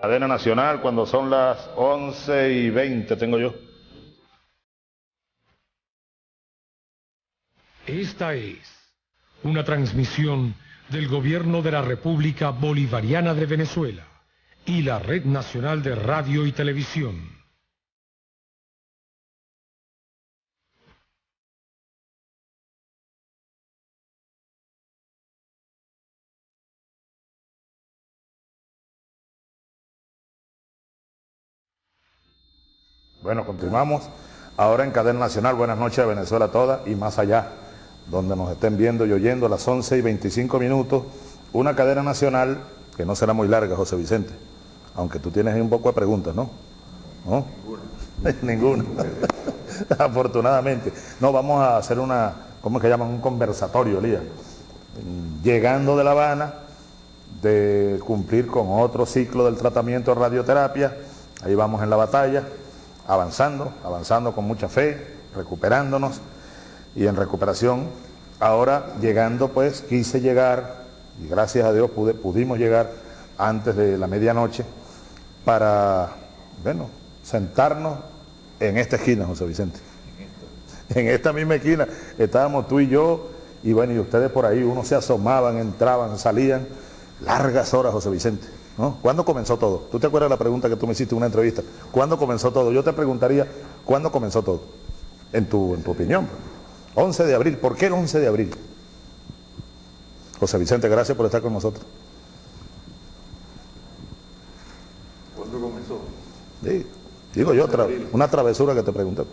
Cadena Nacional cuando son las 11 y 20 tengo yo. Esta es una transmisión del Gobierno de la República Bolivariana de Venezuela y la Red Nacional de Radio y Televisión. Bueno, continuamos ahora en Cadena Nacional. Buenas noches a Venezuela toda y más allá, donde nos estén viendo y oyendo a las 11 y 25 minutos. Una cadena nacional que no será muy larga, José Vicente. Aunque tú tienes un poco de preguntas, ¿no? ¿No? Ninguna. Ninguna. Afortunadamente. No, vamos a hacer una, ¿cómo es que llaman? Un conversatorio, Elías. Llegando de La Habana, de cumplir con otro ciclo del tratamiento de radioterapia. Ahí vamos en la batalla avanzando, avanzando con mucha fe, recuperándonos y en recuperación. Ahora llegando pues, quise llegar, y gracias a Dios pudimos llegar antes de la medianoche para, bueno, sentarnos en esta esquina, José Vicente. En esta misma esquina estábamos tú y yo, y bueno, y ustedes por ahí, unos se asomaban, entraban, salían, largas horas, José Vicente. ¿Cuándo comenzó todo? ¿Tú te acuerdas de la pregunta que tú me hiciste en una entrevista? ¿Cuándo comenzó todo? Yo te preguntaría, ¿cuándo comenzó todo? En tu, en tu opinión. 11 de abril. ¿Por qué el 11 de abril? José Vicente, gracias por estar con nosotros. ¿Cuándo comenzó? Sí, digo yo, una travesura que te pregunté.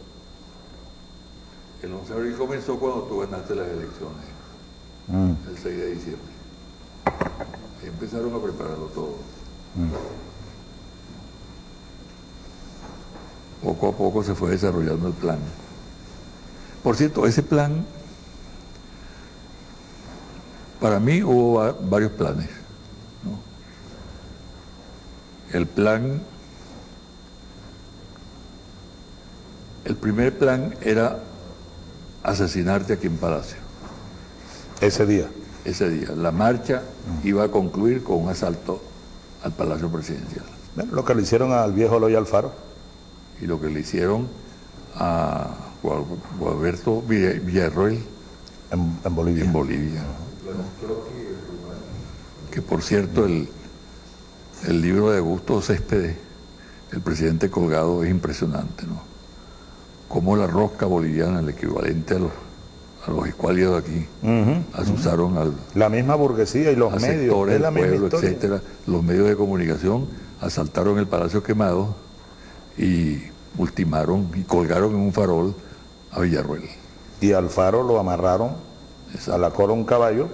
El 11 de abril comenzó cuando tú ganaste las elecciones, mm. el 6 de diciembre. empezaron a prepararlo todo. Poco a poco se fue desarrollando el plan. Por cierto, ese plan, para mí hubo varios planes. El plan, el primer plan era asesinarte aquí en Palacio. Ese día. Ese día. La marcha iba a concluir con un asalto al Palacio Presidencial. lo que le hicieron al viejo Loy Alfaro. Y lo que le hicieron a Gualberto Villarroel en, Bolivia. En Bolivia. Que por cierto, el, el libro de Augusto Céspedes, El presidente colgado, es impresionante, ¿no? Como la rosca boliviana, el equivalente a los a los escualios de aquí, asusaron al... La misma burguesía y los medios, es la pueblo, etcétera, los medios de comunicación asaltaron el Palacio Quemado y ultimaron y colgaron en un farol a Villarruel. Y al faro lo amarraron a la cola un caballo,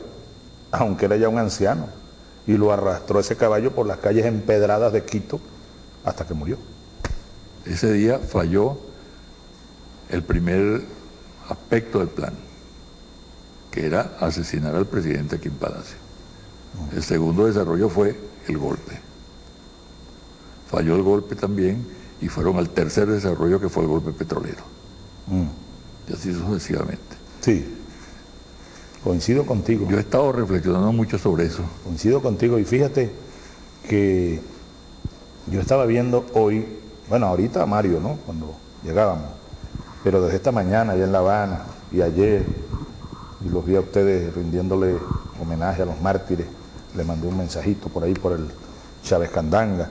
aunque era ya un anciano, y lo arrastró ese caballo por las calles empedradas de Quito hasta que murió. Ese día falló el primer aspecto del plan que era asesinar al presidente aquí en Palacio. El segundo desarrollo fue el golpe. Falló el golpe también y fueron al tercer desarrollo que fue el golpe petrolero. Mm. Y así sucesivamente. Sí, coincido contigo. Yo he estado reflexionando mucho sobre eso. Coincido contigo y fíjate que yo estaba viendo hoy, bueno, ahorita Mario, ¿no? Cuando llegábamos, pero desde esta mañana allá en La Habana y ayer y los vi a ustedes rindiéndole homenaje a los mártires. Le mandé un mensajito por ahí por el Chávez Candanga.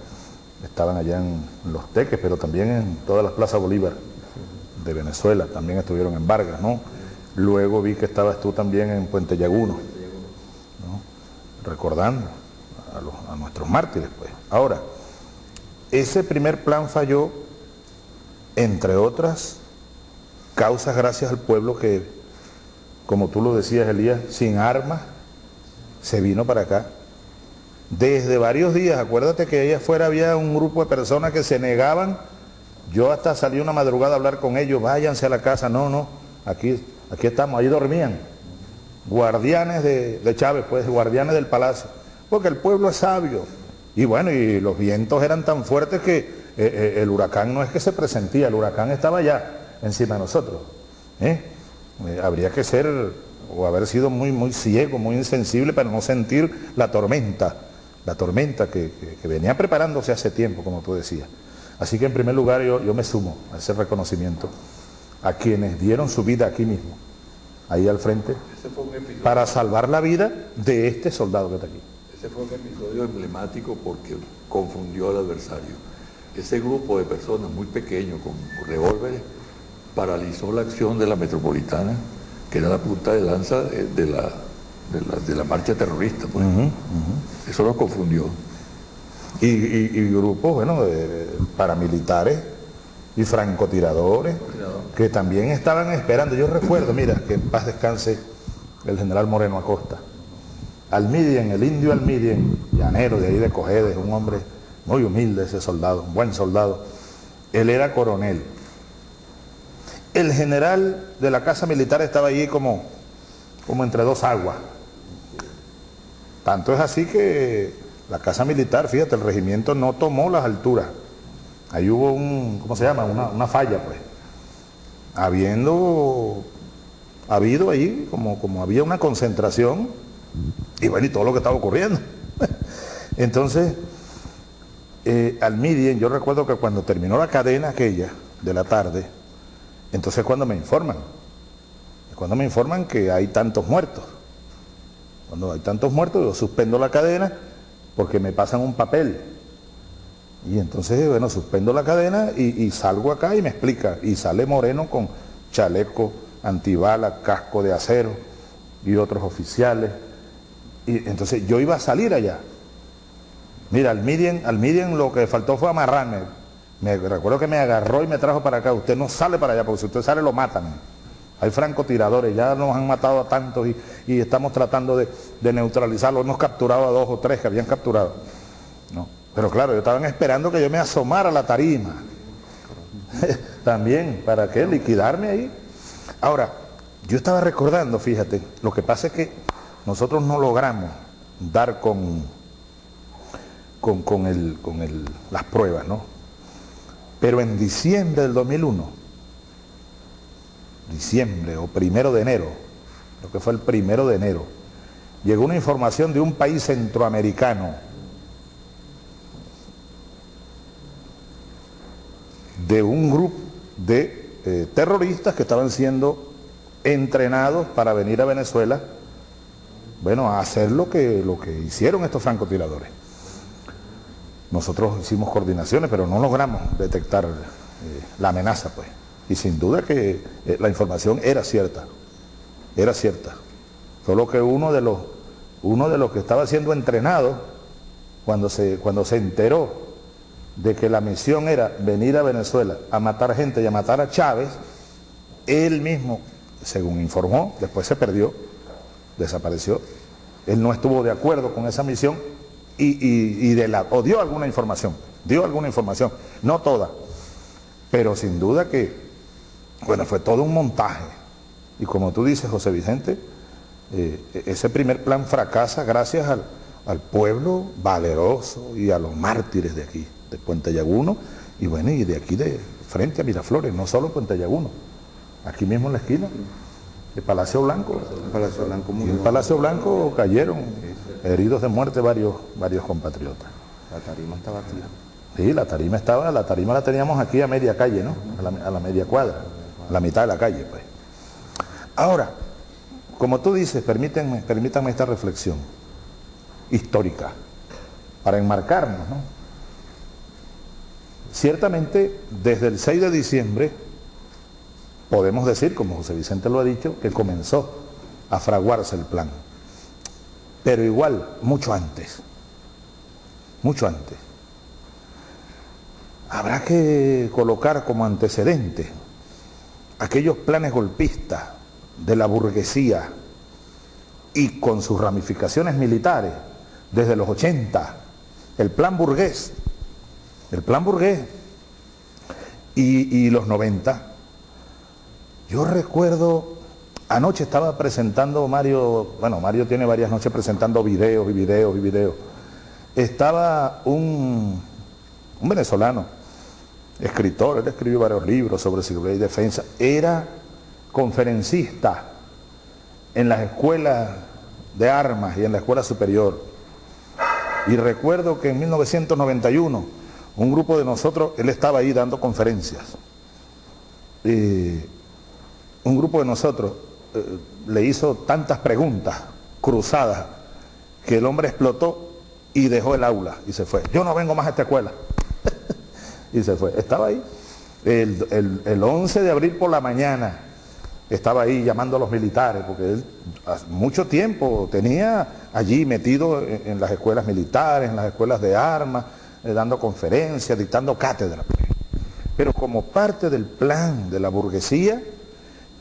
Estaban allá en Los Teques, pero también en todas las plazas Bolívar de Venezuela. También estuvieron en Vargas, ¿no? Luego vi que estabas tú también en Puente Llaguno, recordando a, a nuestros mártires. pues. Ahora, ese primer plan falló, entre otras causas gracias al pueblo que como tú lo decías Elías, sin armas, se vino para acá. Desde varios días, acuérdate que allá afuera había un grupo de personas que se negaban, yo hasta salí una madrugada a hablar con ellos, váyanse a la casa, no, no, aquí, aquí estamos, ahí dormían, guardianes de, Chávez, pues, guardianes del palacio, porque el pueblo es sabio, y bueno, y los vientos eran tan fuertes que eh, eh, el huracán no es que se presentía, el huracán estaba allá, encima de nosotros. ¿eh? Eh, habría que ser o haber sido muy, muy ciego, muy insensible para no sentir la tormenta la tormenta que, venía preparándose hace tiempo, como tú decías. Así que en primer lugar yo, yo me sumo a ese reconocimiento a quienes dieron su vida aquí mismo, ahí al frente, para salvar la vida de este soldado que está aquí. Ese fue un episodio emblemático porque confundió al adversario. Ese grupo de personas muy pequeño con revólveres paralizó la acción de la metropolitana, que era la punta de lanza de la, de la, marcha terrorista. Pues. Eso lo confundió. Y, grupos, bueno, paramilitares y francotiradores que también estaban esperando. Yo recuerdo, mira, que en paz descanse el general Moreno Acosta. Almidien, el indio Almidien, llanero de ahí de Cojedes, un hombre muy humilde ese soldado, un buen soldado. Él era coronel. El general de la casa militar estaba allí como, como entre dos aguas. Tanto es así que la casa militar, fíjate, el regimiento no tomó las alturas. Ahí hubo un, ¿cómo se llama? Una, falla, pues. Habiendo, habido ahí, como, como había una concentración, y bueno, y todo lo que estaba ocurriendo. Entonces, eh, al Midien, yo recuerdo que cuando terminó la cadena aquella de la tarde, entonces cuando me informan, cuando me informan que hay tantos muertos. Cuando hay tantos muertos, yo suspendo la cadena porque me pasan un papel. Y entonces, bueno, suspendo la cadena y, salgo acá y me explica. Y sale Moreno con chaleco antibala, casco de acero y otros oficiales. Y entonces yo iba a salir allá. Mira, al Midian, al Midian lo que faltó fue amarrarme. Me recuerdo que me agarró y me trajo para acá. Usted no sale para allá, porque si usted sale lo matan. Hay francotiradores, ya nos han matado a tantos y, estamos tratando de, neutralizarlos. Hemos capturado a dos o tres que habían capturado. ¿no? Pero claro, yo estaban esperando que yo me asomara a la tarima. También, ¿para qué? Liquidarme ahí. Ahora, yo estaba recordando, fíjate, lo que pasa es que nosotros no logramos dar con, con, con, el, con el, las pruebas, ¿no? Pero en diciembre del 2001, diciembre o primero de enero, lo que fue el primero de enero, llegó una información de un país centroamericano, de un grupo de eh, terroristas que estaban siendo entrenados para venir a Venezuela, bueno, a hacer lo que, lo que hicieron estos francotiradores. Nosotros hicimos coordinaciones, pero no logramos detectar eh, la amenaza, pues. Y sin duda que eh, la información era cierta, era cierta. Solo que uno de los, uno de los que estaba siendo entrenado, cuando se, cuando se enteró de que la misión era venir a Venezuela a matar gente y a matar a Chávez, él mismo, según informó, después se perdió, desapareció. Él no estuvo de acuerdo con esa misión y, de la, o dio alguna información, dio alguna información, no toda, pero sin duda que bueno, fue todo un montaje. Y como tú dices, José Vicente, eh, ese primer plan fracasa gracias al, pueblo valeroso y a los mártires de aquí, de Puente Llaguno, y bueno, y de aquí de frente a Miraflores, no solo Puente Llaguno, aquí mismo en la esquina, el Palacio Blanco. Palacio Blanco, muy el Palacio Blanco cayeron heridos de muerte varios, varios compatriotas. La tarima estaba aquí. Sí, la tarima estaba, la tarima la teníamos aquí a media calle, ¿no? a la media cuadra la mitad de la calle, pues. Ahora, como tú dices, permítanme, permítanme esta reflexión histórica para enmarcarnos, ¿no? Ciertamente, desde el 6 de diciembre, podemos decir, como José Vicente lo ha dicho, que comenzó a fraguarse el plan. Pero igual, mucho antes, mucho antes. Habrá que colocar como antecedente aquellos planes golpistas de la burguesía y con sus ramificaciones militares desde los 80, el plan burgués, el plan burgués y, los 90. Yo recuerdo, anoche estaba presentando Mario, bueno, Mario tiene varias noches presentando videos y videos y videos. Estaba un, un venezolano, escritor, él escribió varios libros sobre seguridad y defensa, era conferencista en las escuelas de armas y en la escuela superior. Y recuerdo que en 1991 un grupo de nosotros, él estaba ahí dando conferencias. un grupo de nosotros eh, le hizo tantas preguntas cruzadas que el hombre explotó y dejó el aula y se fue. Yo no vengo más a esta escuela. y se fue. Estaba ahí. El, el, 11 de abril por la mañana estaba ahí llamando a los militares, porque él hace mucho tiempo tenía allí metido en, las escuelas militares, en las escuelas de armas, eh, dando conferencias, dictando cátedra. Pero como parte del plan de la burguesía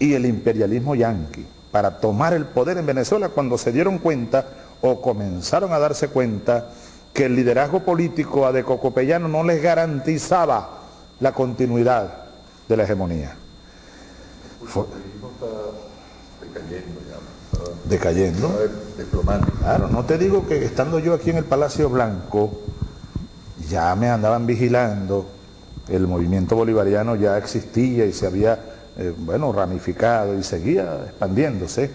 y el imperialismo yanqui para tomar el poder en Venezuela cuando se dieron cuenta o comenzaron a darse cuenta que el liderazgo político a de Cocopellano no les garantizaba la continuidad de la hegemonía. decayendo decayendo. Claro, no te digo que estando yo aquí en el Palacio Blanco, ya me andaban vigilando, el movimiento bolivariano ya existía y se había, eh, bueno, ramificado y seguía expandiéndose.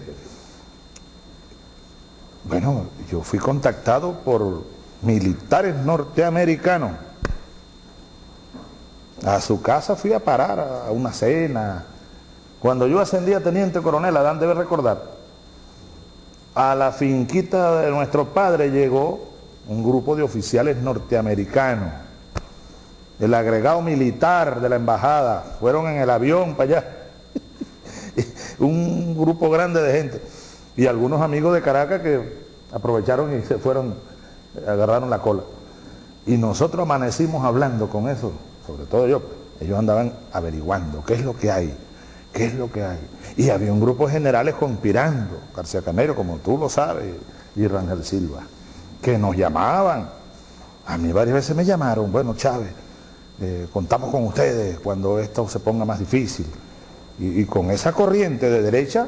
Bueno, yo fui contactado por militares norteamericanos. A su casa fui a parar a una cena. Cuando yo ascendí a teniente coronel, Adán debe recordar, a la finquita de nuestro padre llegó un grupo de oficiales norteamericanos, el agregado militar de la embajada, fueron en el avión para allá, un grupo grande de gente, y algunos amigos de Caracas que aprovecharon y se fueron, agarraron la cola. Y nosotros amanecimos hablando con eso, sobre todo yo, ellos andaban averiguando qué es lo que hay, qué es lo que hay. Y había un grupo de generales conspirando, García Canero, como tú lo sabes, y Rangel Silva que nos llamaban. A mí varias veces me llamaron, bueno Chávez, eh, contamos con ustedes cuando esto se ponga más difícil. Y, y, con esa corriente de derecha,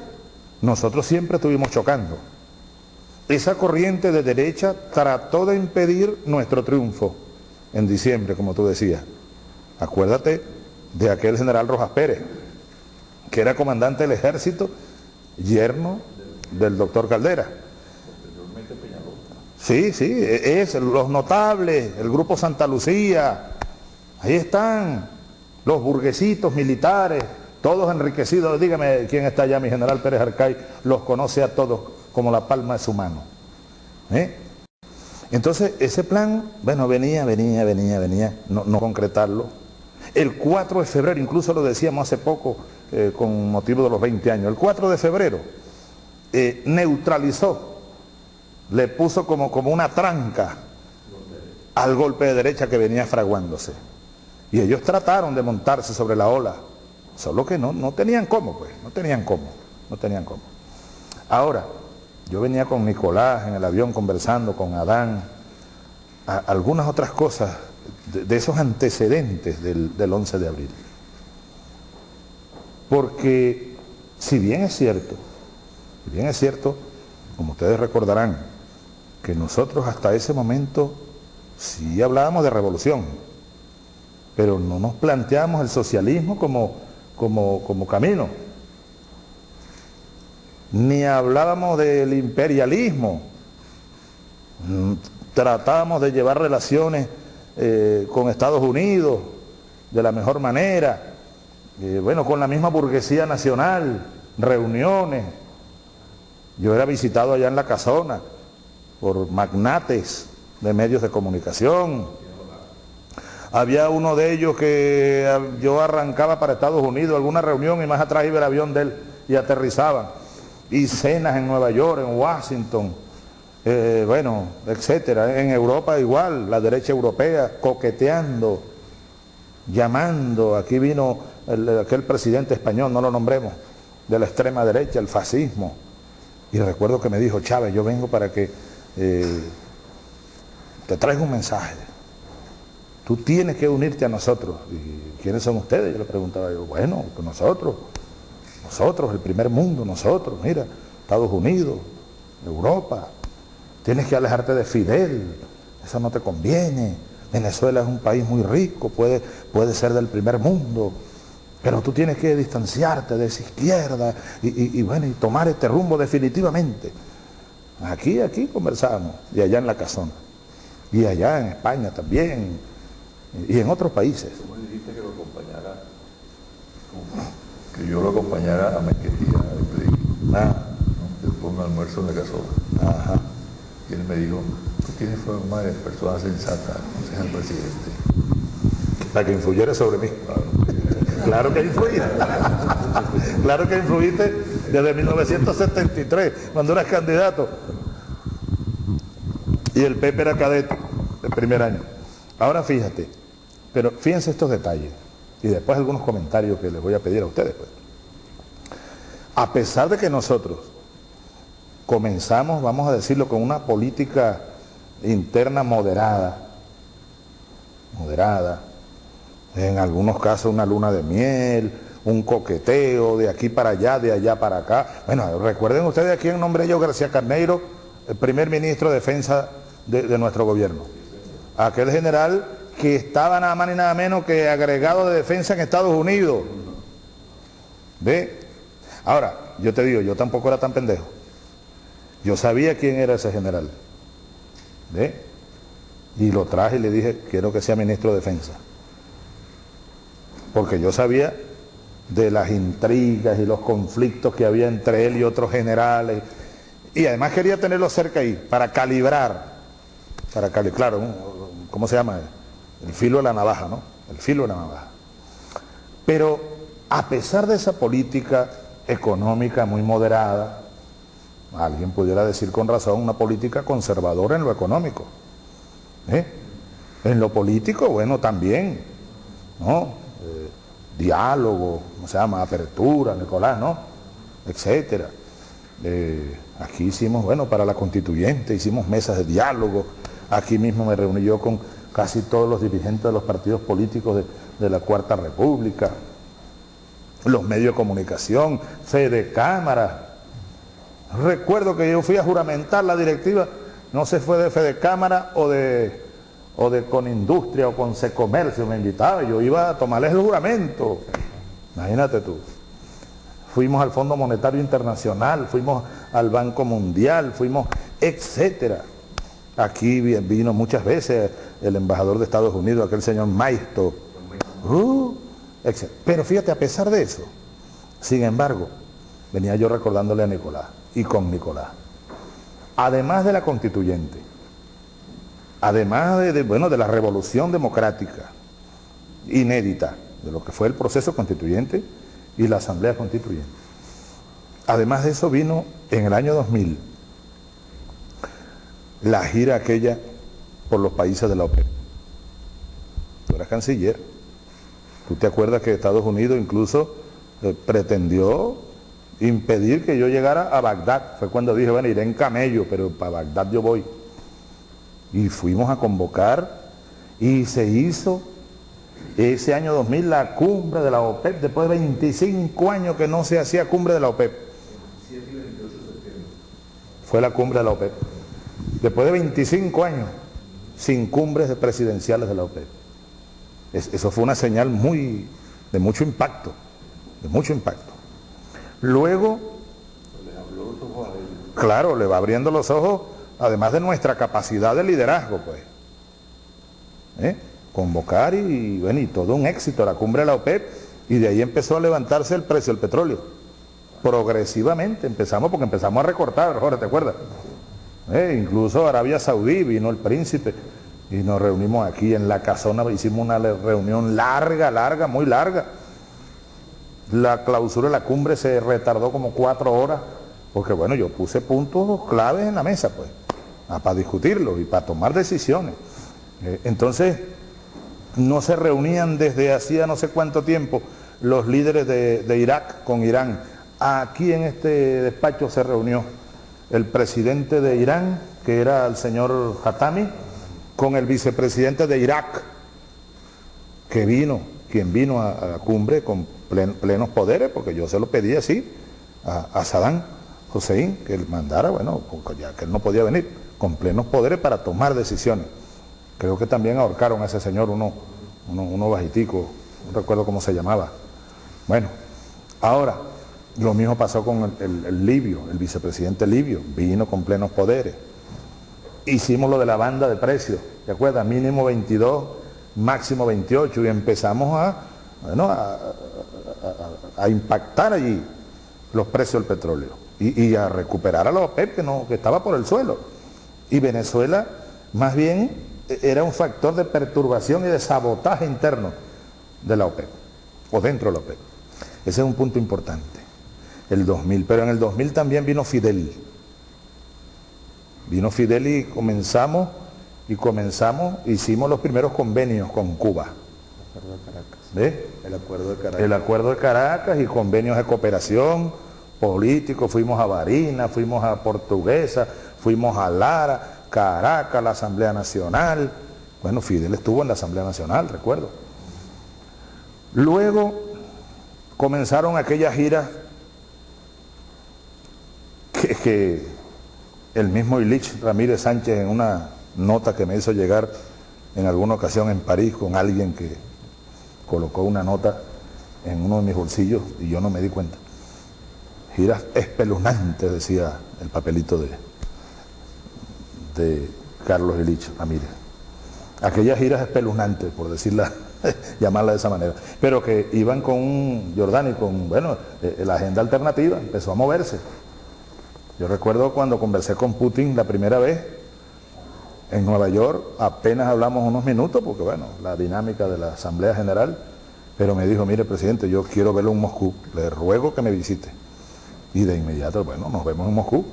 nosotros siempre estuvimos chocando. Esa corriente de derecha trató de impedir nuestro triunfo en diciembre, como tú decías. Acuérdate de aquel general Rojas Pérez, que era comandante del ejército, yerno del doctor Caldera Sí, sí, e, es los notables, el grupo Santa Lucía, ahí están los burguesitos militares, todos enriquecidos. Dígame quién está allá, mi general Pérez Arcay, los conoce a todos como la palma de su mano. ¿eh? Entonces, ese plan, bueno, venía, venía, venía, venía, no, concretarlo. El 4 de febrero, incluso lo decíamos hace poco eh, con motivo de los 20 años, el 4 de febrero eh, neutralizó le puso como, como una tranca al golpe de derecha que venía fraguándose. Y ellos trataron de montarse sobre la ola, solo que no, no tenían cómo, pues, no tenían cómo, no tenían cómo. Ahora, yo venía con Nicolás en el avión conversando con Adán, algunas otras cosas de, esos antecedentes del, del 11 de abril. Porque si bien es cierto, si bien es cierto, como ustedes recordarán, que nosotros hasta ese momento sí hablábamos de revolución, pero no nos planteamos el socialismo como, como, como camino, ni hablábamos del imperialismo, mm, tratábamos de llevar relaciones eh, con Estados Unidos de la mejor manera, eh, bueno, con la misma burguesía nacional, reuniones. Yo era visitado allá en la casona, por magnates de medios de comunicación. Había uno de ellos que yo arrancaba para Estados Unidos, alguna reunión y más atrás iba el avión de él y aterrizaba. Y cenas en Nueva York, en Washington, eh, bueno, etcétera. En Europa igual, la derecha europea coqueteando, llamando. Aquí vino aquel presidente español, no lo nombremos, de la extrema derecha, el fascismo. Y recuerdo que me dijo, Chávez, yo vengo para que eh, te traigo un mensaje. Tú tienes que unirte a nosotros. ¿Y quiénes son ustedes? Yo le preguntaba yo, bueno, pues nosotros, nosotros, el primer mundo, nosotros, mira, Estados Unidos, Europa, tienes que alejarte de Fidel, eso no te conviene. Venezuela es un país muy rico, puede, puede ser del primer mundo, pero tú tienes que distanciarte de esa izquierda y, bueno, y tomar este rumbo definitivamente. Aquí, aquí conversábamos, y allá en la casona. y allá en España también, y en otros países. ¿Cómo le dijiste que lo acompañara? Que yo lo acompañara a Mequetía, ah. después un almuerzo en la casola. Ajá. Y él me dijo, tú tienes forma de persona sensata, el presidente. Para que influyera sobre mí. Claro, que influí. claro que influiste desde 1973, cuando eras candidato. Y el Pepe era cadete, el primer año. Ahora fíjate, pero fíjense estos detalles y después algunos comentarios que les voy a pedir a ustedes. Pues. A pesar de que nosotros comenzamos, vamos a decirlo, con una política interna moderada, moderada, en algunos casos una luna de miel, un coqueteo de aquí para allá, de allá para acá. Bueno, recuerden ustedes a quién nombré yo García Carneiro, el primer ministro de defensa de, de nuestro gobierno. Aquel general que estaba nada más ni nada menos que agregado de defensa en Estados Unidos. ¿Ve? Ahora, yo te digo, yo tampoco era tan pendejo. Yo sabía quién era ese general. ¿Ve? Y lo traje y le dije, quiero que sea ministro de defensa. Porque yo sabía de las intrigas y los conflictos que había entre él y otros generales. Y además quería tenerlo cerca ahí, para calibrar, para calibrar, claro, ¿cómo se llama? El filo de la navaja, ¿no? El filo de la navaja. Pero a pesar de esa política económica muy moderada, alguien pudiera decir con razón una política conservadora en lo económico. ¿eh? En lo político, bueno, también, ¿no? Eh, diálogo, ¿cómo se llama? Apertura, Nicolás, ¿no? Etcétera. Eh, aquí hicimos, bueno, para la constituyente, hicimos mesas de diálogo, aquí mismo me reuní yo con casi todos los dirigentes de los partidos políticos de, la Cuarta República, los medios de comunicación, Fede Cámara. Recuerdo que yo fui a juramentar la directiva, no sé fue de Fede Cámara o de, o de Conindustria o con Comercio, me invitaba, yo iba a tomarles el juramento. Imagínate tú. Fuimos al Fondo Monetario Internacional, fuimos al Banco Mundial, fuimos, etcétera. Aquí vino muchas veces el embajador de Estados Unidos, aquel señor Maisto. Uh, pero fíjate, a pesar de eso, sin embargo, venía yo recordándole a Nicolás y con Nicolás. Además de la constituyente, además de, bueno, de la revolución democrática inédita, de lo que fue el proceso constituyente y la asamblea constituyente. Además de eso vino en el año 2000 la gira aquella por los países de la OPEP. Tú eras canciller. ¿Tú te acuerdas que Estados Unidos incluso eh, pretendió impedir que yo llegara a Bagdad? Fue cuando dije, bueno, iré en camello, pero para Bagdad yo voy. Y fuimos a convocar y se hizo ese año 2000 la cumbre de la OPEP, después de 25 años que no se hacía cumbre de la OPEP. Fue la cumbre de la OPEP después de 25 años sin cumbres presidenciales de la OPEP. eso fue una señal muy, de mucho impacto, de mucho impacto. Luego, claro, le va abriendo los ojos, además de nuestra capacidad de liderazgo, pues. ¿Eh? Convocar y, bueno, y todo un éxito, la cumbre de la OPEP, y de ahí empezó a levantarse el precio del petróleo. Progresivamente empezamos, porque empezamos a recortar, Jorge, ¿te acuerdas? Eh, incluso Arabia Saudí vino el príncipe y nos reunimos aquí en la casona, hicimos una reunión larga, larga, muy larga. La clausura de la cumbre se retardó como cuatro horas, porque bueno, yo puse puntos claves en la mesa, pues, para discutirlo y para tomar decisiones. Eh, entonces, no se reunían desde hacía no sé cuánto tiempo los líderes de, de Irak con Irán. Aquí en este despacho se reunió el presidente de Irán, que era el señor Hatami, con el vicepresidente de Irak, que vino, quien vino a, la cumbre con plenos poderes, porque yo se lo pedí así a, Saddam Hussein, que él mandara, bueno, ya que él no podía venir, con plenos poderes para tomar decisiones. Creo que también ahorcaron a ese señor, uno, uno, uno bajitico, no recuerdo cómo se llamaba. Bueno, ahora, lo mismo pasó con el, libio, el vicepresidente libio, vino con plenos poderes. hicimos lo de la banda de precios, ¿te acuerdas? Mínimo 22, máximo 28 y empezamos a, a, impactar allí los precios del petróleo y, a recuperar a los OPEP no, que estaba por el suelo. Y Venezuela más bien era un factor de perturbación y de sabotaje interno de la OPEP o dentro de la OPEP. Ese es un punto importante, el 2000. Pero en el 2000 también vino Fidel. Vino Fidel y comenzamos, y comenzamos, hicimos los primeros convenios con Cuba. ¿Ve? El acuerdo de Caracas. El acuerdo de Caracas y convenios de cooperación políticos. Fuimos a Barina, fuimos a Portuguesa, fuimos a Lara, Caracas, la Asamblea Nacional. Bueno, Fidel estuvo en la Asamblea Nacional, recuerdo. Luego comenzaron aquellas giras que, el mismo Ilich Ramírez Sánchez en una nota que me hizo llegar en alguna ocasión en París con alguien que colocó una nota en uno de mis bolsillos y yo no me di cuenta. Giras espeluznantes, decía el papelito de, de Carlos Ilich Ramírez. Aquellas giras espeluznantes, por decirla llamarla de esa manera, pero que iban con Jordán y con, bueno, eh, la agenda alternativa empezó a moverse. Yo recuerdo cuando conversé con Putin la primera vez en Nueva York, apenas hablamos unos minutos, porque bueno, la dinámica de la Asamblea General, pero me dijo, mire presidente, yo quiero verlo en Moscú, le ruego que me visite. Y de inmediato, bueno, nos vemos en Moscú.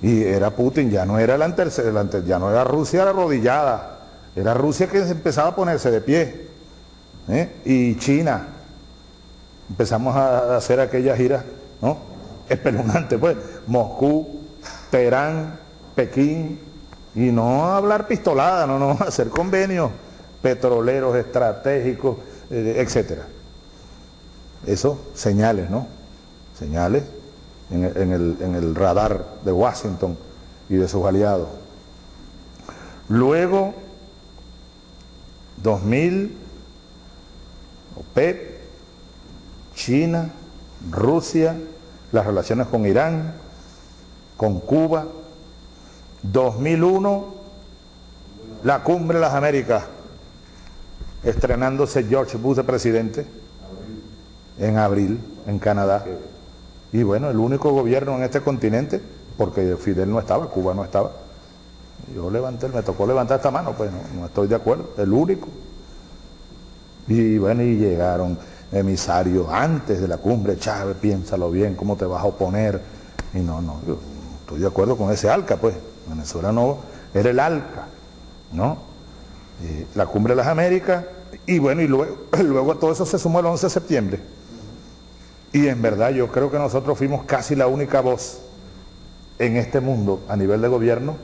Y era Putin, ya no era el, ya no era Rusia arrodillada, era Rusia que empezaba a ponerse de pie. ¿eh? y China. Empezamos a hacer aquella gira, ¿no? Espeluznante, pues. Moscú, Teherán, Pekín, y no hablar pistolada, no, no, hacer convenios petroleros estratégicos, eh, etcétera. Eso, señales, ¿no? Señales en el, en el radar de Washington y de sus aliados. Luego, 2000 OPEP, China, Rusia, las relaciones con Irán, con Cuba. 2001, la cumbre de las Américas, estrenándose George Bush de presidente en abril en Canadá. Y bueno, el único gobierno en este continente, porque Fidel no estaba, Cuba no estaba. Yo levanté, me tocó levantar esta mano, pues no, no estoy de acuerdo, el único. Y bueno, y llegaron emisarios antes de la cumbre, Chávez, piénsalo bien, cómo te vas a oponer. Y no, no, yo estoy de acuerdo con ese ALCA, pues. Venezuela no era el ALCA, ¿no? la cumbre de las Américas, y bueno, y luego, luego a todo eso se sumó el 11 de septiembre. Y en verdad yo creo que nosotros fuimos casi la única voz en este mundo a nivel de gobierno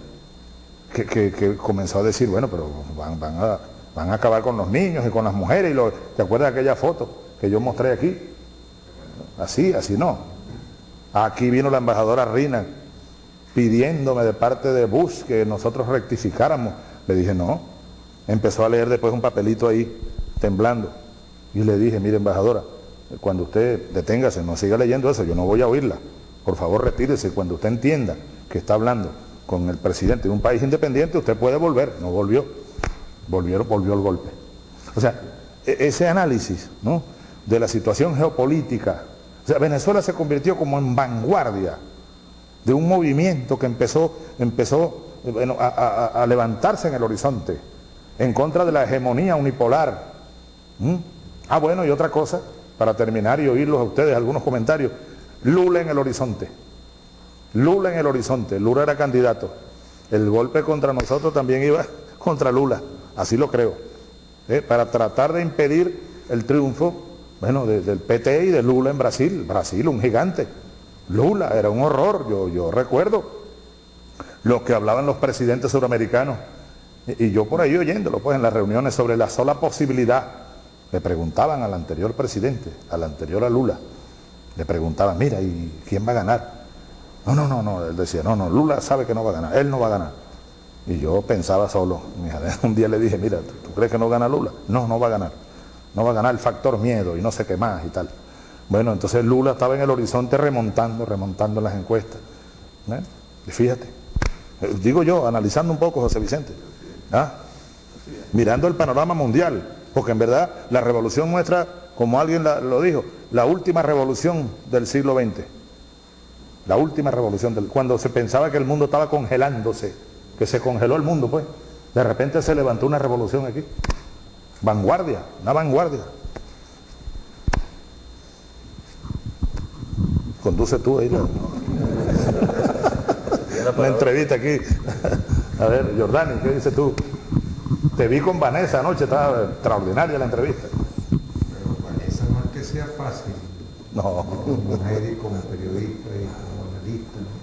que, comenzó a decir, bueno, pero van, van a Van a acabar con los niños y con las mujeres. Y ¿Te acuerdas de aquella foto que yo mostré aquí? Así, así no. Aquí vino la embajadora Rina pidiéndome de parte de Bush que nosotros rectificáramos. Le dije, no. Empezó a leer después un papelito ahí, temblando. Y le dije, mire embajadora, cuando usted deténgase, no siga leyendo eso, yo no voy a oírla. Por favor, retírese. Cuando usted entienda que está hablando con el presidente de un país independiente, usted puede volver. No volvió volvió, volvió el golpe. O sea, e, ese análisis ¿no? De la situación geopolítica, o sea, Venezuela se convirtió como en vanguardia de un movimiento que empezó, empezó a, levantarse en el horizonte, en contra de la hegemonía unipolar. Ah, bueno, y otra cosa, para terminar y oírlos a ustedes, algunos comentarios, Lula en el horizonte. Lula en el horizonte, Lula era candidato. El golpe contra nosotros también iba contra Lula así lo creo, ¿eh? para tratar de impedir el triunfo bueno, del PT y de Lula en Brasil. Brasil, un gigante. Lula era un horror, yo, yo recuerdo lo que hablaban los presidentes suramericanos. Y, yo por ahí oyéndolo, pues en las reuniones sobre la sola posibilidad, le preguntaban al anterior presidente, al anterior a Lula, le preguntaban, mira, ¿y quién va a ganar? No, no, no, no, él decía, no, no, Lula sabe que no va a ganar, él no va a ganar. Y yo pensaba solo, un día le dije, mira, ¿tú, crees que no gana Lula? No, no va a ganar. No va a ganar el factor miedo y no sé qué más y tal. Bueno, entonces Lula estaba en el horizonte remontando, remontando las encuestas. Y fíjate, Eh, digo yo, analizando un poco, José Vicente. ¿ah? Mirando el panorama mundial, porque en verdad la revolución nuestra, como alguien lo dijo, la última revolución del siglo XX. La última revolución, del, cuando se pensaba que el mundo estaba congelándose, que se congeló el mundo, pues. De repente se levantó una revolución aquí. Vanguardia, una vanguardia. Conduce tú ahí la, la entrevista aquí. A ver, Jordani, ¿qué dices tú? Te vi con Vanessa anoche, estaba extraordinaria la entrevista. Pero Vanessa no es que sea fácil. No. Como mujer y como periodista y como analista. ¿no?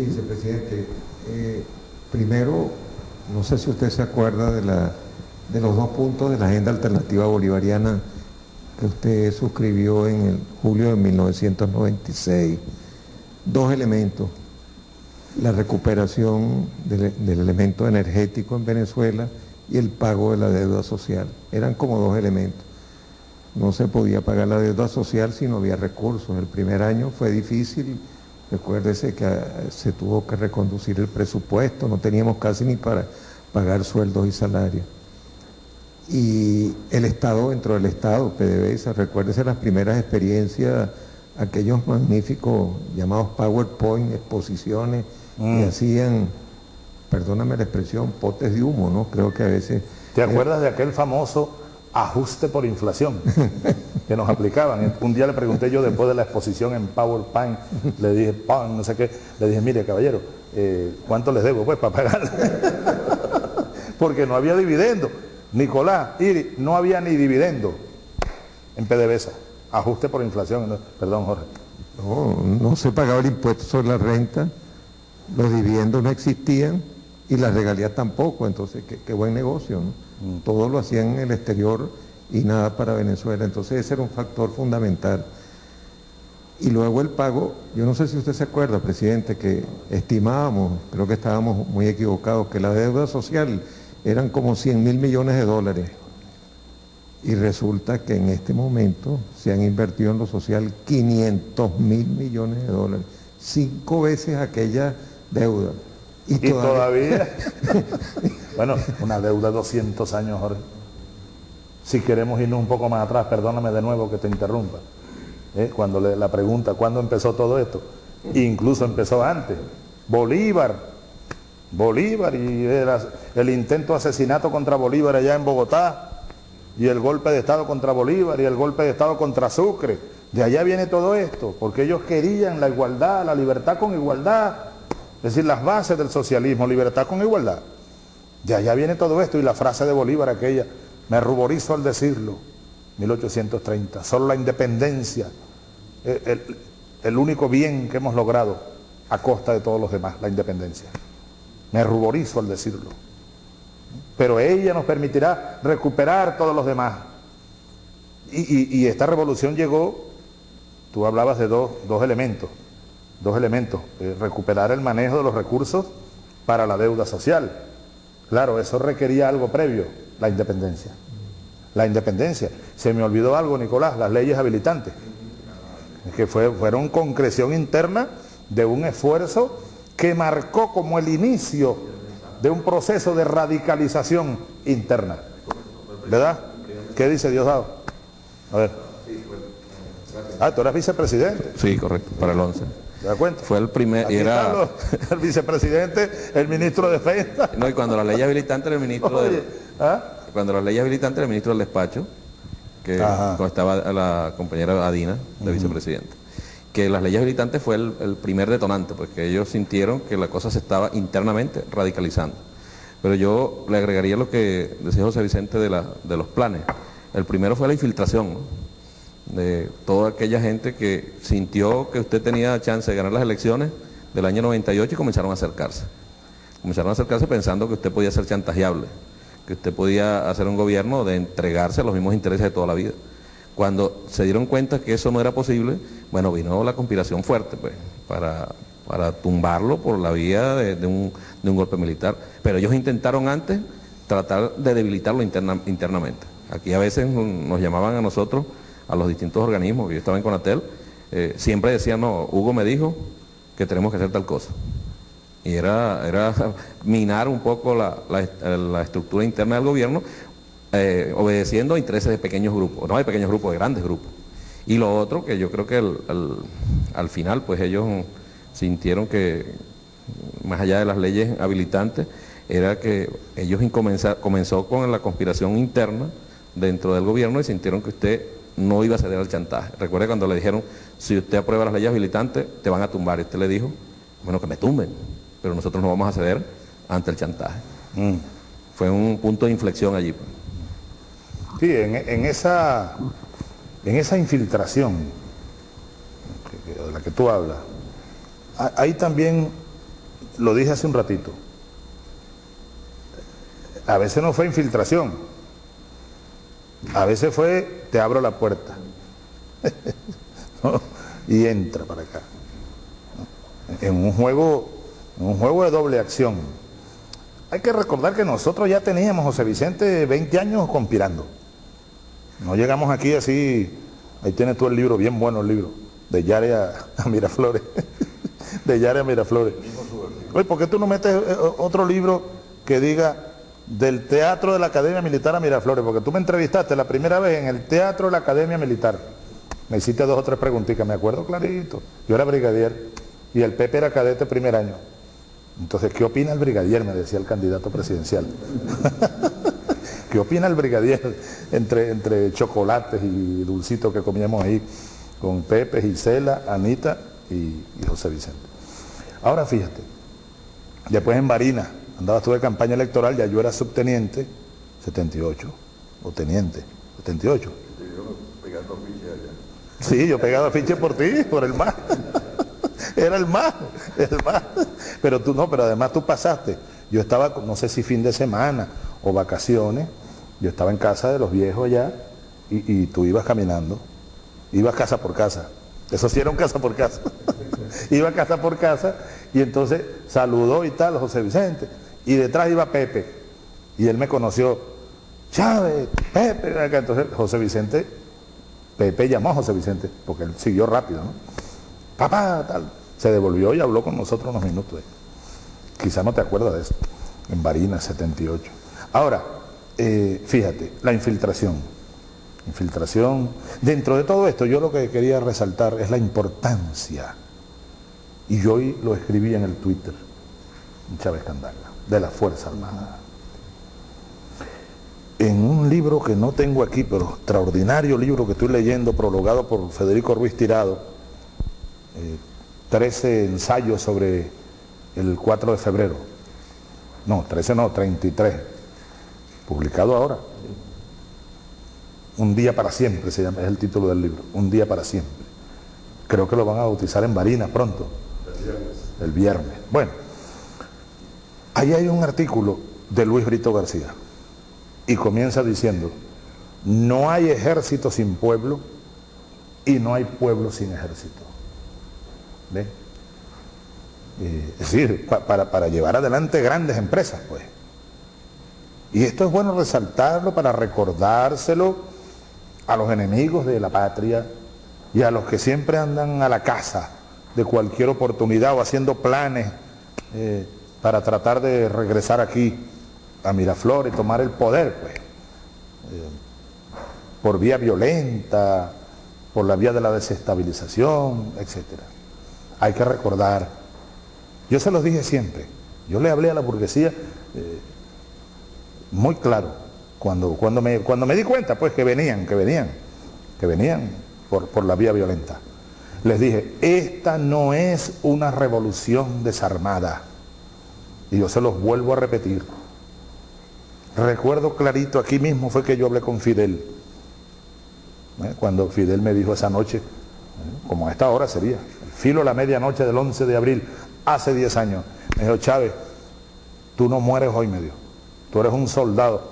dice, presidente, eh, primero, no sé si usted se acuerda de, la, de los dos puntos de la agenda alternativa bolivariana que usted suscribió en el julio de 1996. Dos elementos. La recuperación del, elemento energético en Venezuela y el pago de la deuda social. Eran como dos elementos. No se podía pagar la deuda social si no había recursos. El primer año fue difícil. Recuérdese que eh, se tuvo que reconducir el presupuesto, no teníamos casi ni para pagar sueldos y salarios y el Estado dentro del Estado, PDVSA, recuérdese las primeras experiencias, aquellos magníficos llamados PowerPoint, exposiciones que Mm. hacían, perdóname la expresión, potes de humo, ¿no? Creo que a veces... ¿Te acuerdas de aquel famoso ajuste por inflación que nos aplicaban? Un día le pregunté yo después de la exposición en PowerPoint, le dije, pan, no sé qué, le dije, mire caballero, eh, ¿cuánto les debo? Pues para pagar. Porque no había dividendo. Nicolás, Iri, no había ni dividendo en PDVSA. Ajuste por inflación. perdón, Jorge. No, no se pagaba el impuesto sobre la renta, los dividendos no existían y las regalías tampoco, entonces qué, qué buen negocio, ¿no? Todo lo hacían en el exterior y nada para Venezuela, entonces ese era un factor fundamental. Y luego el pago, yo no sé si usted se acuerda, presidente, que estimábamos, creo que estábamos muy equivocados, que la deuda social eran como 100 mil millones de dólares. Y resulta que en este momento se han invertido en lo social 500 mil millones de dólares, cinco veces aquella deuda. Y todavía, bueno, una deuda de 200 años, Jorge. Si queremos irnos un poco más atrás, perdóname de nuevo que te interrumpa. ¿eh? Cuando le, la pregunta, ¿cuándo empezó todo esto? Incluso empezó antes. Bolívar, Bolívar y era el intento de asesinato contra Bolívar allá en Bogotá y el golpe de Estado contra Bolívar y el golpe de Estado contra Sucre. De allá viene todo esto, porque ellos querían la igualdad, la libertad con igualdad, es decir, las bases del socialismo, libertad con igualdad. De allá viene todo esto y la frase de Bolívar aquella, me ruborizo al decirlo, 1830, solo la independencia, el, el, el único bien que hemos logrado a costa de todos los demás, la independencia. Me ruborizo al decirlo. Pero ella nos permitirá recuperar todos los demás. Y, y, esta revolución llegó, tú hablabas de dos, dos elementos, dos elementos, eh, recuperar el manejo de los recursos para la deuda social. Claro, eso requería algo previo, la independencia. La independencia. Se me olvidó algo, Nicolás, las leyes habilitantes, que fue, fueron concreción interna de un esfuerzo que marcó como el inicio de un proceso de radicalización interna. ¿Verdad? ¿Qué dice Diosdado? A ver. Ah, tú eras vicepresidente. Sí, correcto, para el 11. ¿Te das cuenta? Fue el primer, Aquí era... los- el vicepresidente, el ministro de Defensa. No, y cuando la ley habilitante era el ministro Oye. ¿ah? Cuando la ley habilitante era el ministro del despacho, que Ajá. estaba la compañera Adina, de vicepresidente. Que las leyes habilitantes fue el, primer detonante, pues que ellos sintieron que la cosa se estaba internamente radicalizando. Pero yo le agregaría lo que decía José Vicente de, los planes. El primero fue la infiltración, de toda aquella gente que sintió que usted tenía chance de ganar las elecciones del año 98 y comenzaron a acercarse. Comenzaron a acercarse pensando que usted podía ser chantajeable, que usted podía hacer un gobierno de entregarse a los mismos intereses de toda la vida. Cuando se dieron cuenta que eso no era posible, bueno, vino la conspiración fuerte, pues, para, para tumbarlo por la vía de, un, de un golpe militar. Pero ellos intentaron antes tratar de debilitarlo interna- internamente. Aquí a veces nos llamaban a nosotros, a los distintos organismos, yo estaba en Conatel, eh, siempre decían, no, Hugo me dijo que tenemos que hacer tal cosa. Y era, era minar un poco la, estructura interna del gobierno, eh, obedeciendo a intereses de pequeños grupos, no de pequeños grupos, de grandes grupos. Y lo otro, que yo creo que al final, pues ellos sintieron que, más allá de las leyes habilitantes, era que ellos comenzó con la conspiración interna dentro del gobierno y sintieron que usted no iba a ceder al chantaje. Recuerde cuando le dijeron, si usted aprueba las leyes habilitantes, te van a tumbar. Y usted le dijo, bueno, que me tumben, pero nosotros no vamos a ceder ante el chantaje. Mm. Fue un punto de inflexión allí. Sí, en, esa, en esa infiltración de la que tú hablas, ahí también, lo dije hace un ratito, a veces no fue infiltración, a veces fue te abro la puerta y entra para acá. En un juego, en un juego de doble acción. Hay que recordar que nosotros ya teníamos, José Vicente, 20 años conspirando. No llegamos aquí así, ahí tienes tú el libro, bien bueno el libro, de Yare a, Miraflores. de Yare a Miraflores. Oye, ¿por qué tú no metes eh, otro libro que diga del Teatro de la Academia Militar a Miraflores, porque tú me entrevistaste la primera vez en el Teatro de la Academia Militar. Me hiciste dos o tres preguntitas, me acuerdo clarito. Yo era brigadier y el Pepe era cadete primer año. Entonces, ¿qué opina el brigadier? Me decía el candidato presidencial. ¿Qué opina el brigadier entre, entre chocolates y dulcitos que comíamos ahí con Pepe, Gisela, Anita y, José Vicente? Ahora fíjate, después en Barina, andaba tú de campaña electoral, ya yo era subteniente, 78, o teniente, 78. Sí, yo pegaba fiches por ti, por el más. Era el más, el más. Pero tú no, pero además tú pasaste. Yo estaba, no sé si fin de semana o vacaciones, yo estaba en casa de los viejos allá y, tú ibas caminando, ibas casa por casa. Eso sí era un casa por casa. Iba casa por casa y entonces saludó y tal, José Vicente y detrás iba Pepe. Y él me conoció, Chávez, Pepe, entonces José Vicente, Pepe llamó a José Vicente, porque él siguió rápido, ¿no? Papá, tal. Se devolvió y habló con nosotros unos minutos. Quizá no te acuerdas de eso, en Barina 78. Ahora, eh, fíjate, la infiltración. Infiltración. Dentro de todo esto, yo lo que quería resaltar es la importancia. Y yo hoy lo escribí en el Twitter, Chávez Candanga de la Fuerza Armada. En un libro que no tengo aquí, pero extraordinario libro que estoy leyendo, prologado por Federico Ruiz Tirado, 13 eh, ensayos sobre el 4 de febrero. No, 13 no, 33. Publicado ahora. Un día para siempre se llama, es el título del libro. Un día para siempre. Creo que lo van a bautizar en Barina pronto. El viernes. El viernes. Bueno. Ahí hay un artículo de Luis Brito García y comienza diciendo, no hay ejército sin pueblo y no hay pueblo sin ejército. ¿Ve? Eh, es decir, para llevar adelante grandes empresas, pues. Y esto es bueno resaltarlo para recordárselo a los enemigos de la patria y a los que siempre andan a la casa de cualquier oportunidad o haciendo planes eh, para tratar de regresar aquí a Miraflores tomar el poder, pues, eh, por vía violenta, por la vía de la desestabilización, etc. Hay que recordar, yo se los dije siempre, yo le hablé a la burguesía eh, muy claro, cuando, cuando, me, cuando me di cuenta, pues, que venían, que venían, que venían por, por la vía violenta. Les dije, esta no es una revolución desarmada y yo se los vuelvo a repetir. Recuerdo clarito, aquí mismo fue que yo hablé con Fidel. ¿eh? Cuando Fidel me dijo esa noche, ¿eh? como a esta hora sería, el filo de la medianoche del 11 de abril, hace 10 años, me dijo, Chávez, tú no mueres hoy, me dijo. Tú eres un soldado,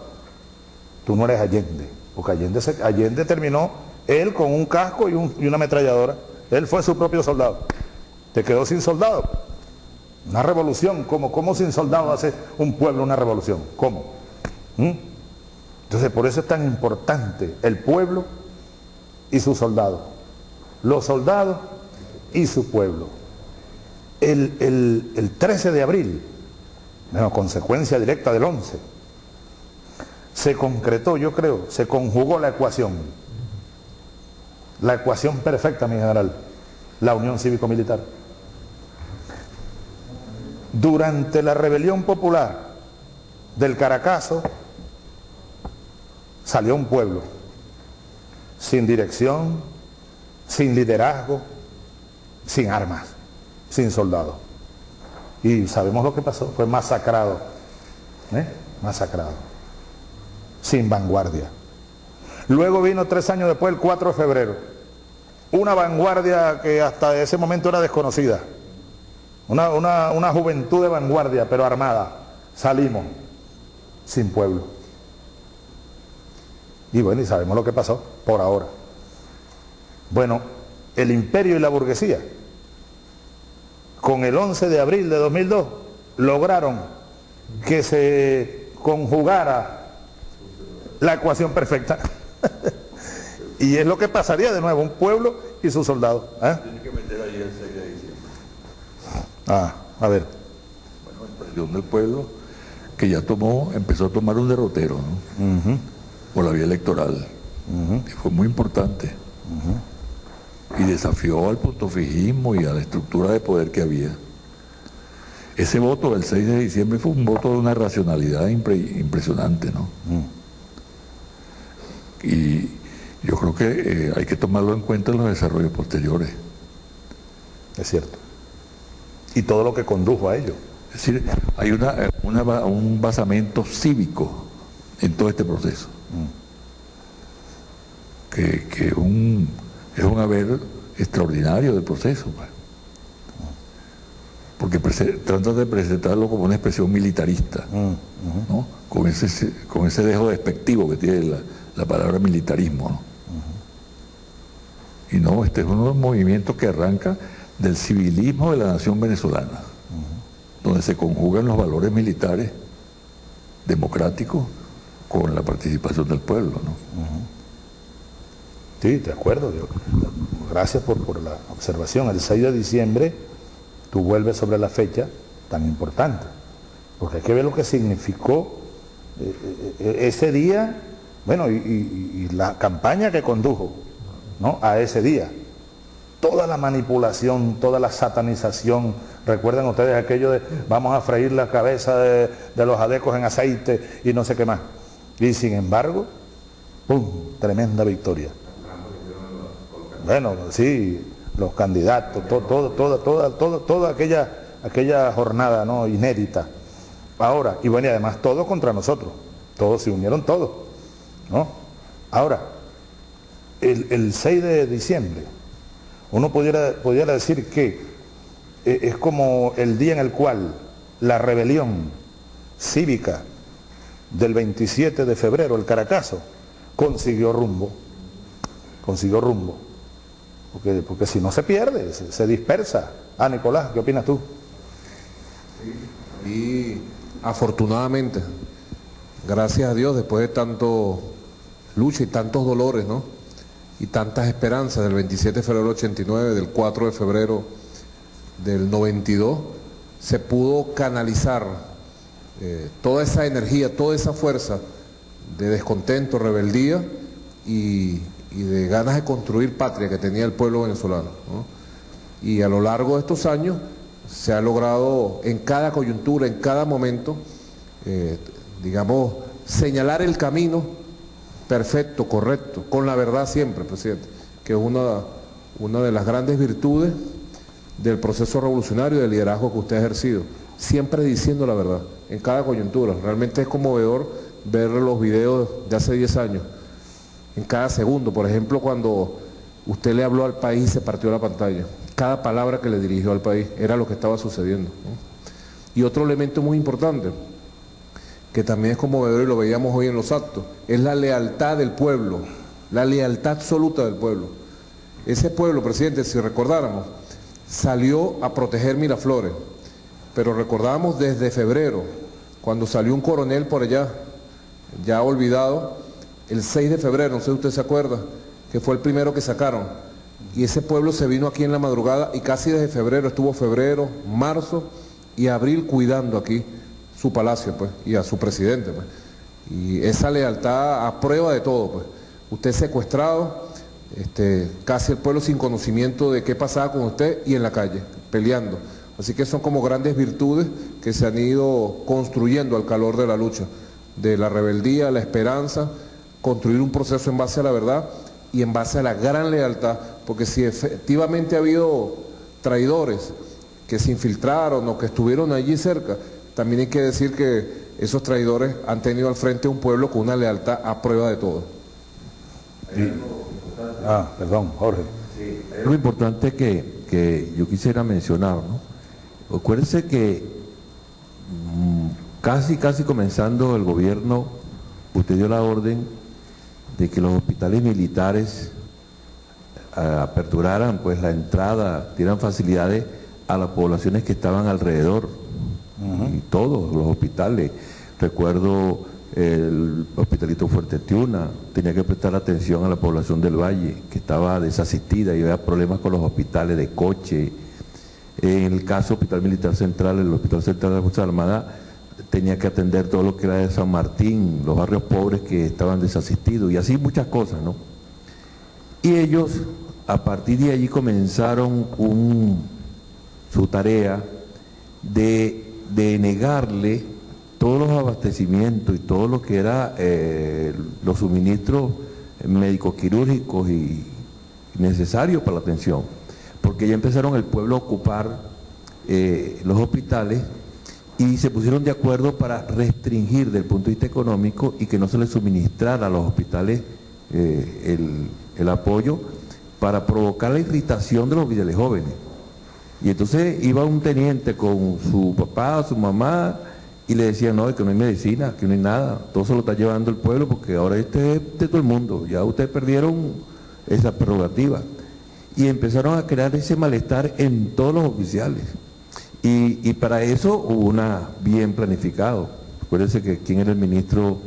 tú no eres Allende. Porque Allende, Allende terminó él con un casco y, una ametralladora. Él fue su propio soldado. Te quedó sin soldado. Una revolución, ¿cómo, cómo sin soldados hace un pueblo una revolución? ¿Cómo? ¿Mm? Entonces por eso es tan importante el pueblo y sus soldados. Los soldados y su pueblo. el, el 13 de abril, bueno, consecuencia directa del 11, se concretó, yo creo, se conjugó la ecuación. La ecuación perfecta, mi general, la unión cívico-militar. Durante la rebelión popular del Caracazo, salió un pueblo sin dirección, sin liderazgo, sin armas, sin soldados. Y sabemos lo que pasó, fue masacrado, ¿eh? masacrado, sin vanguardia. Luego vino tres años después, el 4 de febrero, una vanguardia que hasta ese momento era desconocida, una, una juventud de vanguardia, pero armada. Salimos sin pueblo. Y bueno, y sabemos lo que pasó por ahora. Bueno, el imperio y la burguesía, con el 11 de abril de 2002, lograron que se conjugara la ecuación perfecta. y es lo que pasaría de nuevo, un pueblo y sus soldados. ¿eh? Tiene que meter ahí el 6 de diciembre. Ah, a ver. Bueno, expresión del pueblo que ya tomó, empezó a tomar un derrotero, ¿no? Por la vía electoral. que fue muy importante y desafió al puntofijismo y a la estructura de poder que había. Ese voto del 6 de diciembre fue un voto de una racionalidad impresionante, ¿no? Mm. Y yo creo que eh, hay que tomarlo en cuenta en los desarrollos posteriores. Es cierto. Y todo lo que condujo a ello. Es decir, hay una, un basamento cívico en todo este proceso. Mm. Que, que un es un haber extraordinario del proceso. Pues. Porque trata de presentarlo como una expresión militarista, mm, ¿no? con, ese, con ese dejo despectivo que tiene la, palabra militarismo. Y no, este es uno de los movimientos que arranca del civilismo de la nación venezolana, donde se conjugan los valores militares democráticos con la participación del pueblo. ¿no? Sí, de acuerdo. gracias por, la observación. El 6 de diciembre tú vuelves sobre la fecha tan importante, porque hay que ver lo que significó eh, eh, eh, ese día, bueno, y, la campaña que condujo ¿no? a ese día. Toda la manipulación, toda la satanización, recuerden ustedes aquello de vamos a freír la cabeza de, de los adecos en aceite y no sé qué más. Y sin embargo, ¡pum! Tremenda victoria. Bueno, sí, los candidatos, toda, toda, toda, toda aquella, aquella jornada ¿no? inédita. Ahora, y bueno, y además todos contra nosotros, todos se unieron todos, ¿no? Ahora, el, 6 de diciembre, uno pudiera, pudiera decir que eh, es como el día en el cual la rebelión cívica del 27 de febrero, el Caracazo, consiguió rumbo, consiguió rumbo. Porque, si no se pierde, se, dispersa. Ah, Nicolás, ¿qué opinas tú? Y afortunadamente, gracias a Dios, después de tanto lucha y tantos dolores, ¿no? Y tantas esperanzas del 27 de febrero del 89, del 4 de febrero del 92, se pudo canalizar eh, toda esa energía, toda esa fuerza de descontento, rebeldía y y de ganas de construir patria que tenía el pueblo venezolano. Y a lo largo de estos años se ha logrado en cada coyuntura, en cada momento, eh, digamos, señalar el camino perfecto, correcto, con la verdad siempre, presidente, que es una, una de las grandes virtudes del proceso revolucionario del liderazgo que usted ha ejercido, siempre diciendo la verdad, en cada coyuntura. Realmente es conmovedor ver los videos de hace 10 años en cada segundo. Por ejemplo, cuando usted le habló al país se partió la pantalla. Cada palabra que le dirigió al país era lo que estaba sucediendo. Y otro elemento muy importante, que también es conmovedor y lo veíamos hoy en los actos, es la lealtad del pueblo, la lealtad absoluta del pueblo. Ese pueblo, presidente, si recordáramos, salió a proteger Miraflores, pero recordamos desde febrero, cuando salió un coronel por allá, ya olvidado, el 6 de febrero, no sé si usted se acuerda, que fue el primero que sacaron, y ese pueblo se vino aquí en la madrugada y casi desde febrero, estuvo febrero, marzo y abril cuidando aquí su palacio pues, y a su presidente. Pues. Y esa lealtad a prueba de todo. Pues. Usted secuestrado, este, casi el pueblo sin conocimiento de qué pasaba con usted y en la calle, peleando. Así que son como grandes virtudes que se han ido construyendo al calor de la lucha, de la rebeldía, la esperanza, construir un proceso en base a la verdad y en base a la gran lealtad, porque si efectivamente ha habido traidores que se infiltraron o que estuvieron allí cerca, también hay que decir que esos traidores han tenido al frente un pueblo con una lealtad a prueba de todo. Ah, perdón, Jorge. Sí, es lo importante que, yo quisiera mencionar, ¿no? Acuérdense que mm, casi, casi comenzando el gobierno, usted dio la orden de que los hospitales militares eh, aperturaran pues la entrada, dieran facilidades a las poblaciones que estaban alrededor, y todos los hospitales. Recuerdo el hospitalito Fuerte Tiuna, tenía que prestar atención a la población del Valle, que estaba desasistida y había problemas con los hospitales de coche. En el caso Hospital Militar Central, el Hospital Central de la Fuerza Armada, tenía que atender todo lo que era de San Martín, los barrios pobres que estaban desasistidos y así muchas cosas, ¿no? Y ellos, a partir de allí, comenzaron su tarea de, negarle todos los abastecimientos y todo lo que era eh, los suministros médicos quirúrgicos y necesarios para la atención, porque ya empezaron el pueblo a ocupar eh, los hospitales y se pusieron de acuerdo para restringir desde el punto de vista económico y que no se les suministrara a los hospitales eh, el, apoyo para provocar la irritación de los oficiales jóvenes. Y entonces iba un teniente con su papá, su mamá, y le decía, no, que no hay medicina, que no hay nada, todo se lo está llevando el pueblo porque ahora este es de todo el mundo, ya ustedes perdieron esa prerrogativa. Y empezaron a crear ese malestar en todos los oficiales. Y, para eso hubo una bien planificado. Acuérdense que quién era el ministro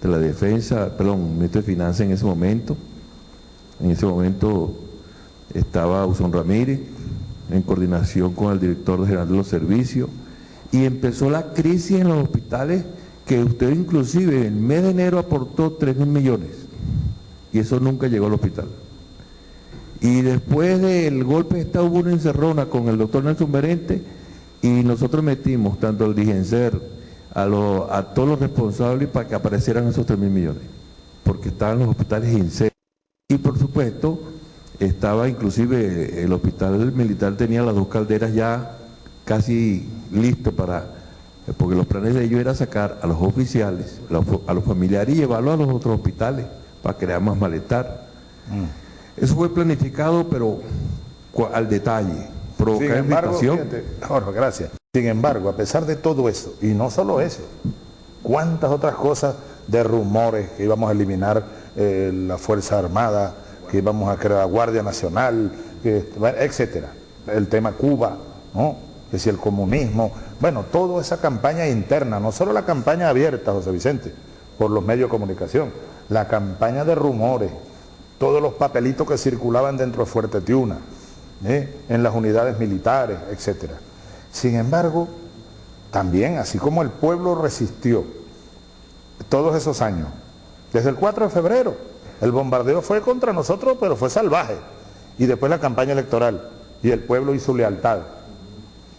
de la Defensa, perdón, ministro de Finanzas en ese momento. En ese momento estaba Usón Ramírez, en coordinación con el director general de los servicios, y empezó la crisis en los hospitales que usted inclusive en el mes de enero aportó 3 mil millones, y eso nunca llegó al hospital. Y después del golpe de Estado hubo una encerrona con el doctor Nelson Berente, y nosotros metimos tanto al Digenser, a, a todos los responsables para que aparecieran esos 3 mil millones, porque estaban los hospitales incendios. Y por supuesto, estaba inclusive el hospital militar tenía las dos calderas ya casi listas para, porque los planes de ellos era sacar a los oficiales, a los familiares y llevarlos a los otros hospitales para crear más malestar. Mm. Eso fue planificado, pero al detalle sin embargo, gracias. Sin embargo, a pesar de todo eso, y no solo eso, cuántas otras cosas de rumores que íbamos a eliminar eh, la Fuerza Armada, que íbamos a crear la Guardia Nacional, que, etcétera. El tema Cuba, ¿no? que si el comunismo, bueno, toda esa campaña interna, no solo la campaña abierta, José Vicente, por los medios de comunicación, la campaña de rumores, todos los papelitos que circulaban dentro de Fuerte Tiuna, ¿eh? en las unidades militares, etc. Sin embargo, también, así como el pueblo resistió todos esos años, desde el 4 de febrero, el bombardeo fue contra nosotros, pero fue salvaje. Y después la campaña electoral, y el pueblo hizo lealtad.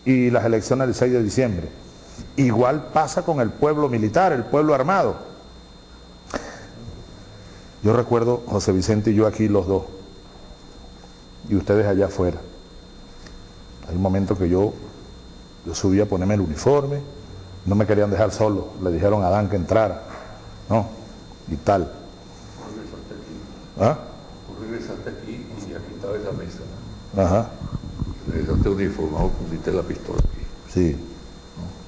Y las elecciones del 6 de diciembre. Igual pasa con el pueblo militar, el pueblo armado. Yo recuerdo, José Vicente y yo aquí los dos, y ustedes allá afuera. Hay un momento que yo, yo subí a ponerme el uniforme, no me querían dejar solo, le dijeron a Adán que entrara, ¿no? Y tal. ¿Ah? regresaste aquí y aquí estaba esa mesa. Ajá. Regresaste uniformado, pusiste la pistola aquí. Sí.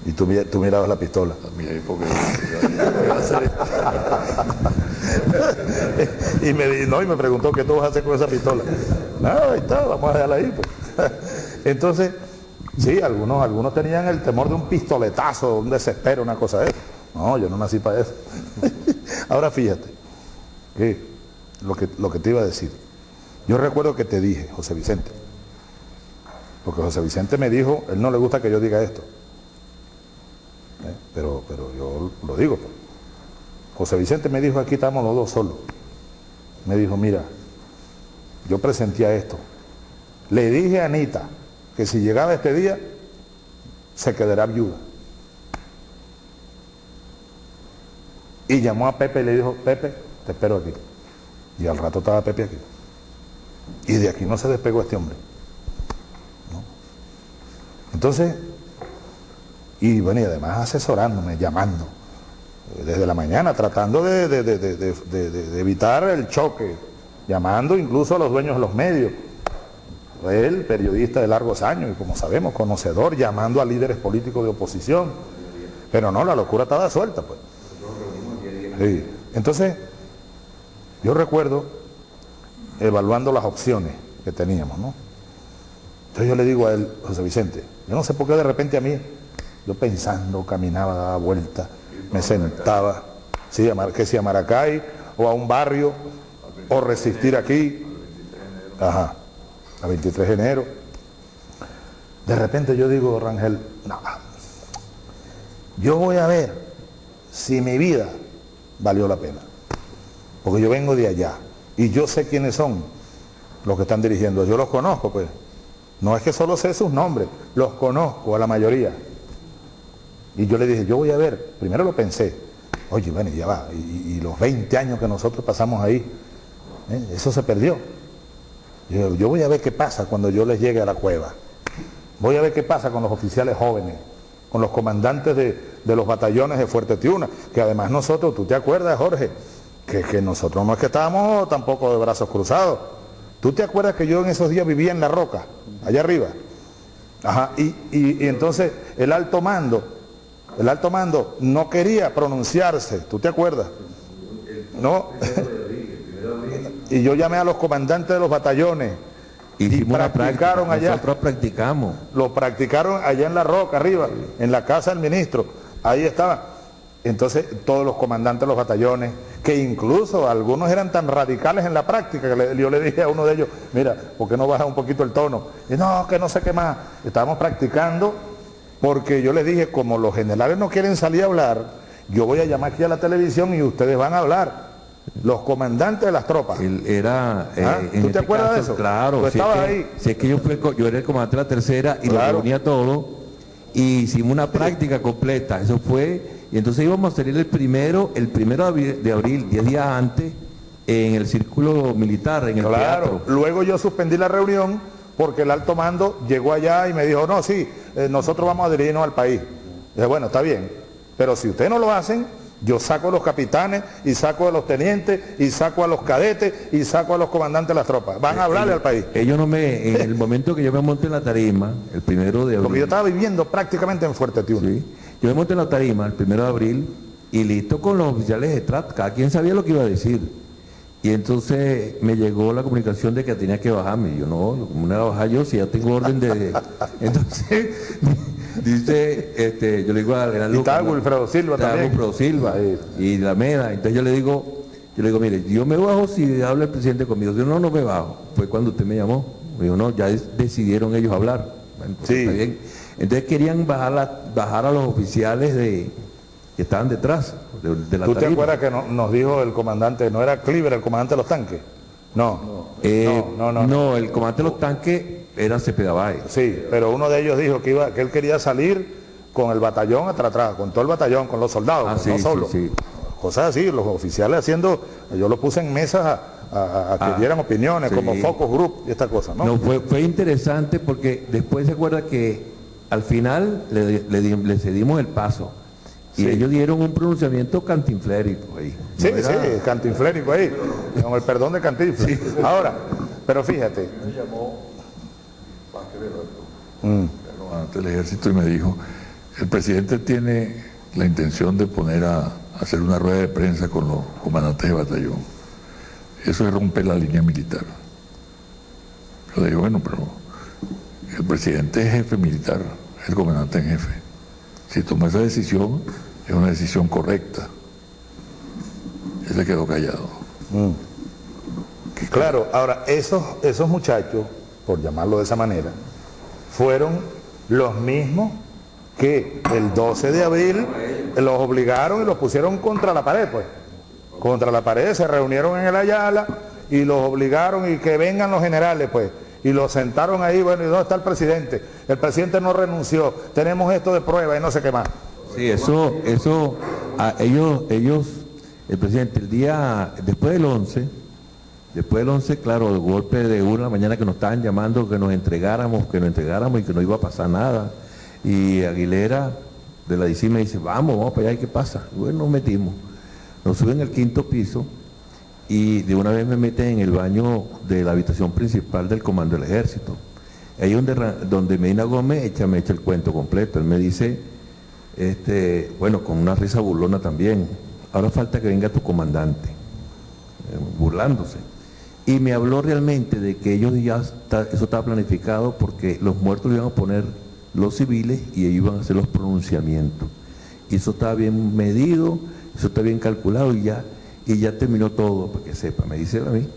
Y tú, tú mirabas la pistola. A mi época. y, me, no, y me preguntó qué tú vas a hacer con esa pistola. Nada, está, vamos a dejarla ahí. Pues. Entonces, sí, algunos, algunos tenían el temor de un pistoletazo, un desespero, una cosa de eso. No, yo no nací para eso. Ahora fíjate, que lo, que lo que te iba a decir. Yo recuerdo que te dije, José Vicente, porque José Vicente me dijo, él no le gusta que yo diga esto, ¿eh? pero, pero yo lo digo. pues. José Vicente me dijo, aquí estamos los dos solos. Me dijo, mira, yo presentía esto. Le dije a Anita que si llegaba este día, se quedará viuda. Y llamó a Pepe y le dijo, Pepe, te espero aquí. Y al rato estaba Pepe aquí. Y de aquí no se despegó este hombre. ¿no? Entonces, y bueno, y además asesorándome, llamando, desde la mañana, tratando de, evitar el choque, llamando incluso a los dueños de los medios. Él, periodista de largos años y como sabemos, conocedor, llamando a líderes políticos de oposición. Pero no, la locura estaba suelta, pues. Sí. Entonces, yo recuerdo evaluando las opciones que teníamos, ¿no? Entonces yo le digo a él, José Vicente, yo no sé por qué de repente a mí, yo pensando, caminaba, daba vuelta, me sentaba, sí, a Mar- que si a Maracay o a un barrio, o resistir aquí, ajá, a 23 de enero. De repente yo digo, Rangel, no, yo voy a ver si mi vida valió la pena. Porque yo vengo de allá y yo sé quiénes son los que están dirigiendo. Yo los conozco, pues. No es que solo sé sus nombres, los conozco a la mayoría. Y yo le dije, yo voy a ver, primero lo pensé, oye, bueno, ya va, y, los 20 años que nosotros pasamos ahí, ¿eh? eso se perdió. Yo, yo voy a ver qué pasa cuando yo les llegue a la cueva. Voy a ver qué pasa con los oficiales jóvenes, con los comandantes de, de los batallones de Fuerte Tiuna, que además nosotros, tú te acuerdas, Jorge, que, que nosotros no es que estábamos tampoco de brazos cruzados. ¿Tú te acuerdas que yo en esos días vivía en la roca, allá arriba? Ajá, y- y entonces el alto mando, el alto mando no quería pronunciarse, ¿tú te acuerdas? No. y yo llamé a los comandantes de los batallones una practicaron práctica, allá. Nosotros practicamos. lo practicaron allá en la roca, arriba, en la casa del ministro. Ahí estaba. Entonces, todos los comandantes de los batallones, que incluso algunos eran tan radicales en la práctica, que le- yo le dije a uno de ellos, mira, ¿por qué no baja un poquito el tono? Y no, que no sé qué más. Estábamos practicando porque yo les dije, como los generales no quieren salir a hablar, yo voy a llamar aquí a la televisión y ustedes van a hablar. Los comandantes de las tropas. Él era. eh, Ah, ¿tú te este acuerdas de eso? Claro. Tú si estabas es que, ahí. si es que yo, fui yo era el comandante de la tercera y lo Claro. reunía todo. Y hicimos una práctica completa. Eso fue. Y entonces íbamos a salir el primero, el primero de abril, de abril, 10 días antes, en el círculo militar, en el Claro, teatro. luego yo suspendí la reunión porque el alto mando llegó allá y me dijo, no, sí, eh, nosotros vamos a dirigirnos al país. dije, bueno, está bien, pero si ustedes no lo hacen, yo saco a los capitanes y saco a los tenientes y saco a los cadetes y saco a los comandantes de las tropas. Van a hablarle al país. Ellos no me, en el momento que yo me monté en la tarima, el primero de abril. Porque yo estaba viviendo prácticamente en Fuerte Tiuna. Sí. Yo me monté en la tarima el primero de abril y listo con los oficiales de TRAT, cada quien sabía lo que iba a decir. Y entonces me llegó la comunicación de que tenía que bajarme. Y yo no, ¿cómo no era bajar yo si ya tengo orden de. Entonces, dice, este, yo le digo al general Y estaba. Wilfredo Silva Estaba también. Wilfredo Silva y la MEDA. Entonces yo le digo, yo le digo, mire, yo me bajo si habla el presidente conmigo. Yo no, no me bajo. Fue cuando usted me llamó. Me dijo, no, ya decidieron ellos hablar. Bueno, pues, Sí. está bien. Entonces querían bajar, la- bajar a los oficiales de, que estaban detrás de, de la ¿Tú te tarima. acuerdas que no- nos dijo el comandante, no era Cleaver el comandante de los tanques? No. Eh, no, no, no. el comandante de los tanques era Cepeda Báez. Sí, pero uno de ellos dijo que iba, que él quería salir con el batallón atrás, atrás, con todo el batallón, con los soldados, Ah, pues, sí, no solo. sí. Cosas así, los oficiales haciendo, yo los puse en mesas a, a- a que Ah, dieran opiniones, como focus group y esta cosa, ¿no? No, fue, fue interesante porque después se acuerda que al final le, le di- le cedimos el paso. Y Sí. ellos dieron un pronunciamiento cantinflérico ahí. Sí, No era- sí, cantinflérico ahí, con el perdón de cantinflas. Ahora, pero fíjate, mm, el comandante del ejército y me dijo, el presidente tiene la intención de poner a, a hacer una rueda de prensa con los comandantes de batallón. Eso es romper la línea militar. Yo le digo, bueno, pero el presidente es jefe militar, es el comandante en jefe. Si toma esa decisión, es una decisión correcta. Él se quedó callado. mm. ¿Qué, fiscal. Claro, ahora, esos, esos muchachos, por llamarlo de esa manera, fueron los mismos que el 12 de abril los obligaron y los pusieron contra la pared, pues. Contra la pared, se reunieron en el Ayala y los obligaron y que vengan los generales, pues. Y los sentaron ahí, bueno, ¿y dónde está el presidente? El presidente no renunció, tenemos esto de prueba y no sé qué más. Sí, eso, eso, a ellos, ellos, el presidente, el día, después del 11, después del 11, claro, el golpe de una mañana que nos estaban llamando que nos entregáramos, que nos entregáramos y que no iba a pasar nada. Y Aguilera de la DC me dice, vamos, vamos para allá, ¿y qué pasa? Bueno, nos metimos. Nos suben al quinto piso y de una vez me meten en el baño de la habitación principal del Comando del Ejército. Ahí donde, donde Medina Gómez echa, me echa el cuento completo. Él me dice, este, bueno, con una risa burlona también, ahora falta que venga tu comandante, eh, burlándose. Y me habló realmente de que ellos ya, está- eso estaba planificado porque los muertos iban a poner los civiles y ellos iban a hacer los pronunciamientos. Y eso estaba bien medido, eso está bien calculado y ya, y ya terminó todo, para que sepa, me dice él a mí.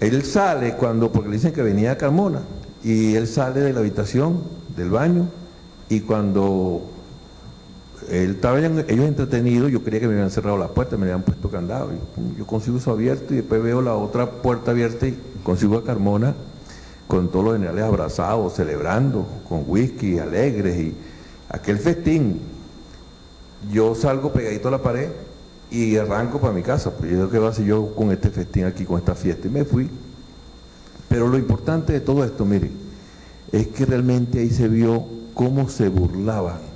Él sale cuando, porque le dicen que venía a Carmona, y él sale de la habitación, del baño, y cuando él estaba ellos entretenidos, yo creía que me habían cerrado la puerta, me habían puesto candado. Yo, consigo eso abierto y después veo la otra puerta abierta y consigo a Carmona con todos los generales abrazados, celebrando, con whisky, alegres y aquel festín. Yo salgo pegadito a la pared y arranco para mi casa. Pues yo ¿qué va a hacer yo con este festín aquí, con esta fiesta? Y me fui. Pero lo importante de todo esto, mire, es que realmente ahí se vio cómo se burlaban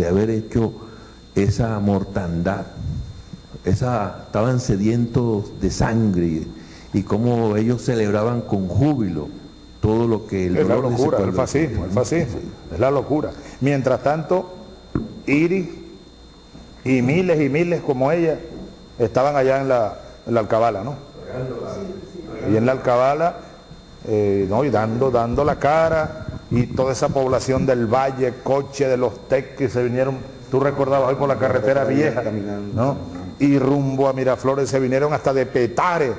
de haber hecho esa mortandad. Esa, estaban sedientos de sangre y, cómo ellos celebraban con júbilo todo lo que el Es la dolor de ese locura, el fascismo, el fascismo, es la locura. Mientras tanto, Iris y miles y miles como ella estaban allá en la, en la Alcabala, ¿no? Y en la Alcabala, eh, ¿no? Y dando, dando la cara, y toda esa población del valle, coche de los TEC que se vinieron, tú recordabas hoy por la carretera vieja, ¿no? Y rumbo a Miraflores se vinieron hasta de Petare,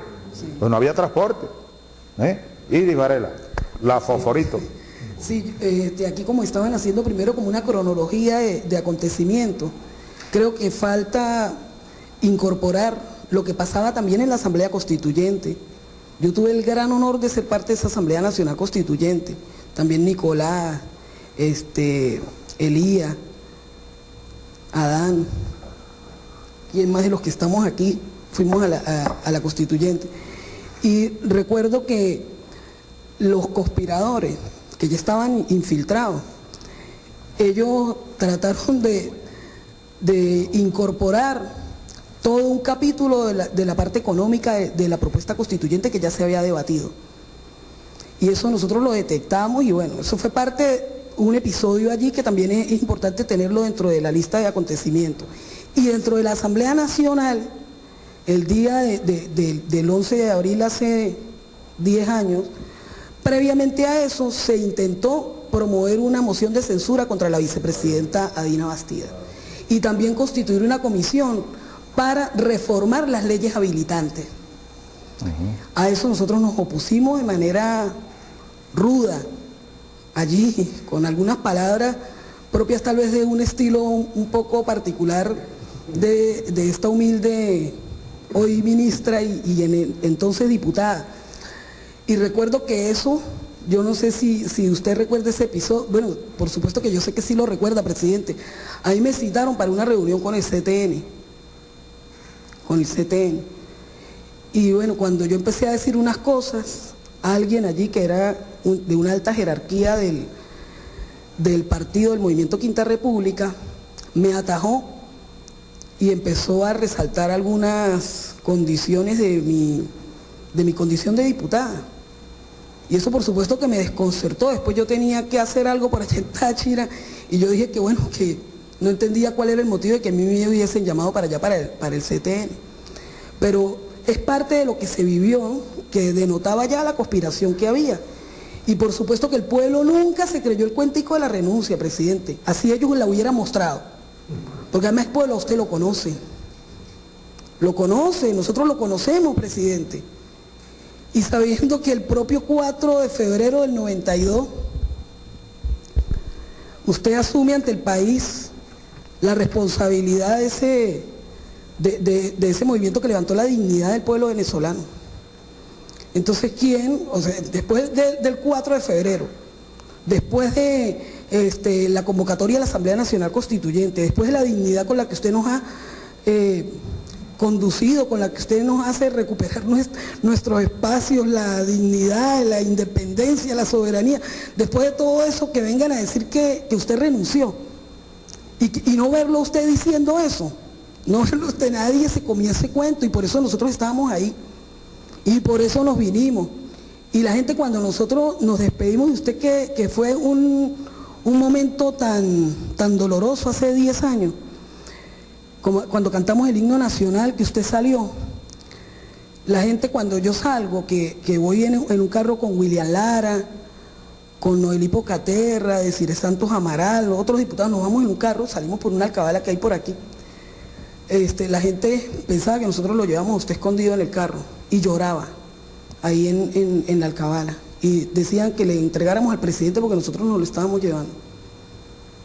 pues no había transporte. ¿eh? Iris Varela, la Fosforito. Sí, este, aquí como estaban haciendo primero como una cronología de, de acontecimientos, creo que falta incorporar lo que pasaba también en la Asamblea Constituyente. Yo tuve el gran honor de ser parte de esa Asamblea Nacional Constituyente, también Nicolás, este, Elías, Adán, ¿quién más de los que estamos aquí? Fuimos a la, Constituyente. Y recuerdo que los conspiradores que ya estaban infiltrados, ellos trataron de, incorporar todo un capítulo de la, parte económica de la propuesta constituyente que ya se había debatido. Y eso nosotros lo detectamos y bueno, eso fue parte de un episodio allí que también es, importante tenerlo dentro de la lista de acontecimientos. Y dentro de la Asamblea Nacional, el día de- de- de- del 11 de abril hace 10 años, previamente a eso se intentó promover una moción de censura contra la vicepresidenta Adina Bastida y también constituir una comisión para reformar las leyes habilitantes. A eso nosotros nos opusimos de manera ruda, allí, con algunas palabras propias tal vez de un estilo un poco particular de, de esta humilde hoy ministra y, y entonces diputada. Y recuerdo que eso, yo no sé si, si usted recuerda ese episodio, bueno, por supuesto que yo sé que sí lo recuerda, presidente. Ahí me citaron para una reunión con el CTN, con el CTN. Y bueno, cuando yo empecé a decir unas cosas, alguien allí que era de una alta jerarquía del, del partido del Movimiento Quinta República, me atajó y empezó a resaltar algunas condiciones de mi, de mi condición de diputada. Y eso por supuesto que me desconcertó. Después yo tenía que hacer algo para allá en Táchira y yo dije que bueno, que no entendía cuál era el motivo de que a mí me hubiesen llamado para allá, para el, para el CTN. Pero es parte de lo que se vivió, que denotaba ya la conspiración que había. Y por supuesto que el pueblo nunca se creyó el cuentico de la renuncia, presidente. Así ellos la hubieran mostrado. Porque además el pueblo usted lo conoce. Lo conoce, nosotros lo conocemos, presidente. y sabiendo que el propio 4 de febrero del 92 usted asume ante el país la responsabilidad de ese, de, ese movimiento que levantó la dignidad del pueblo venezolano. Entonces, ¿quién? O sea, después del 4 de febrero, después de este, la convocatoria de la Asamblea Nacional Constituyente, después de la dignidad con la que usted nos ha eh, conducido, con la que usted nos hace recuperar nuestros espacios, la dignidad, la independencia, la soberanía. Después de todo eso, que vengan a decir que, usted renunció. Y, no verlo usted diciendo eso. No verlo usted, nadie se comía ese cuento y por eso nosotros estábamos ahí. Y por eso nos vinimos. Y la gente cuando nosotros nos despedimos de usted, que, fue un, un momento tan, tan doloroso hace 10 años, cuando cantamos el himno nacional que usted salió, la gente cuando yo salgo, que, voy en, un carro con William Lara, con Noelipo Caterra, decir Santos Amaral, otros diputados, nos vamos en un carro, salimos por una alcabala que hay por aquí. Este, la gente pensaba que nosotros lo llevamos a usted escondido en el carro y lloraba ahí en, en la alcabala. Y decían que le entregáramos al presidente porque nosotros nos lo estábamos llevando.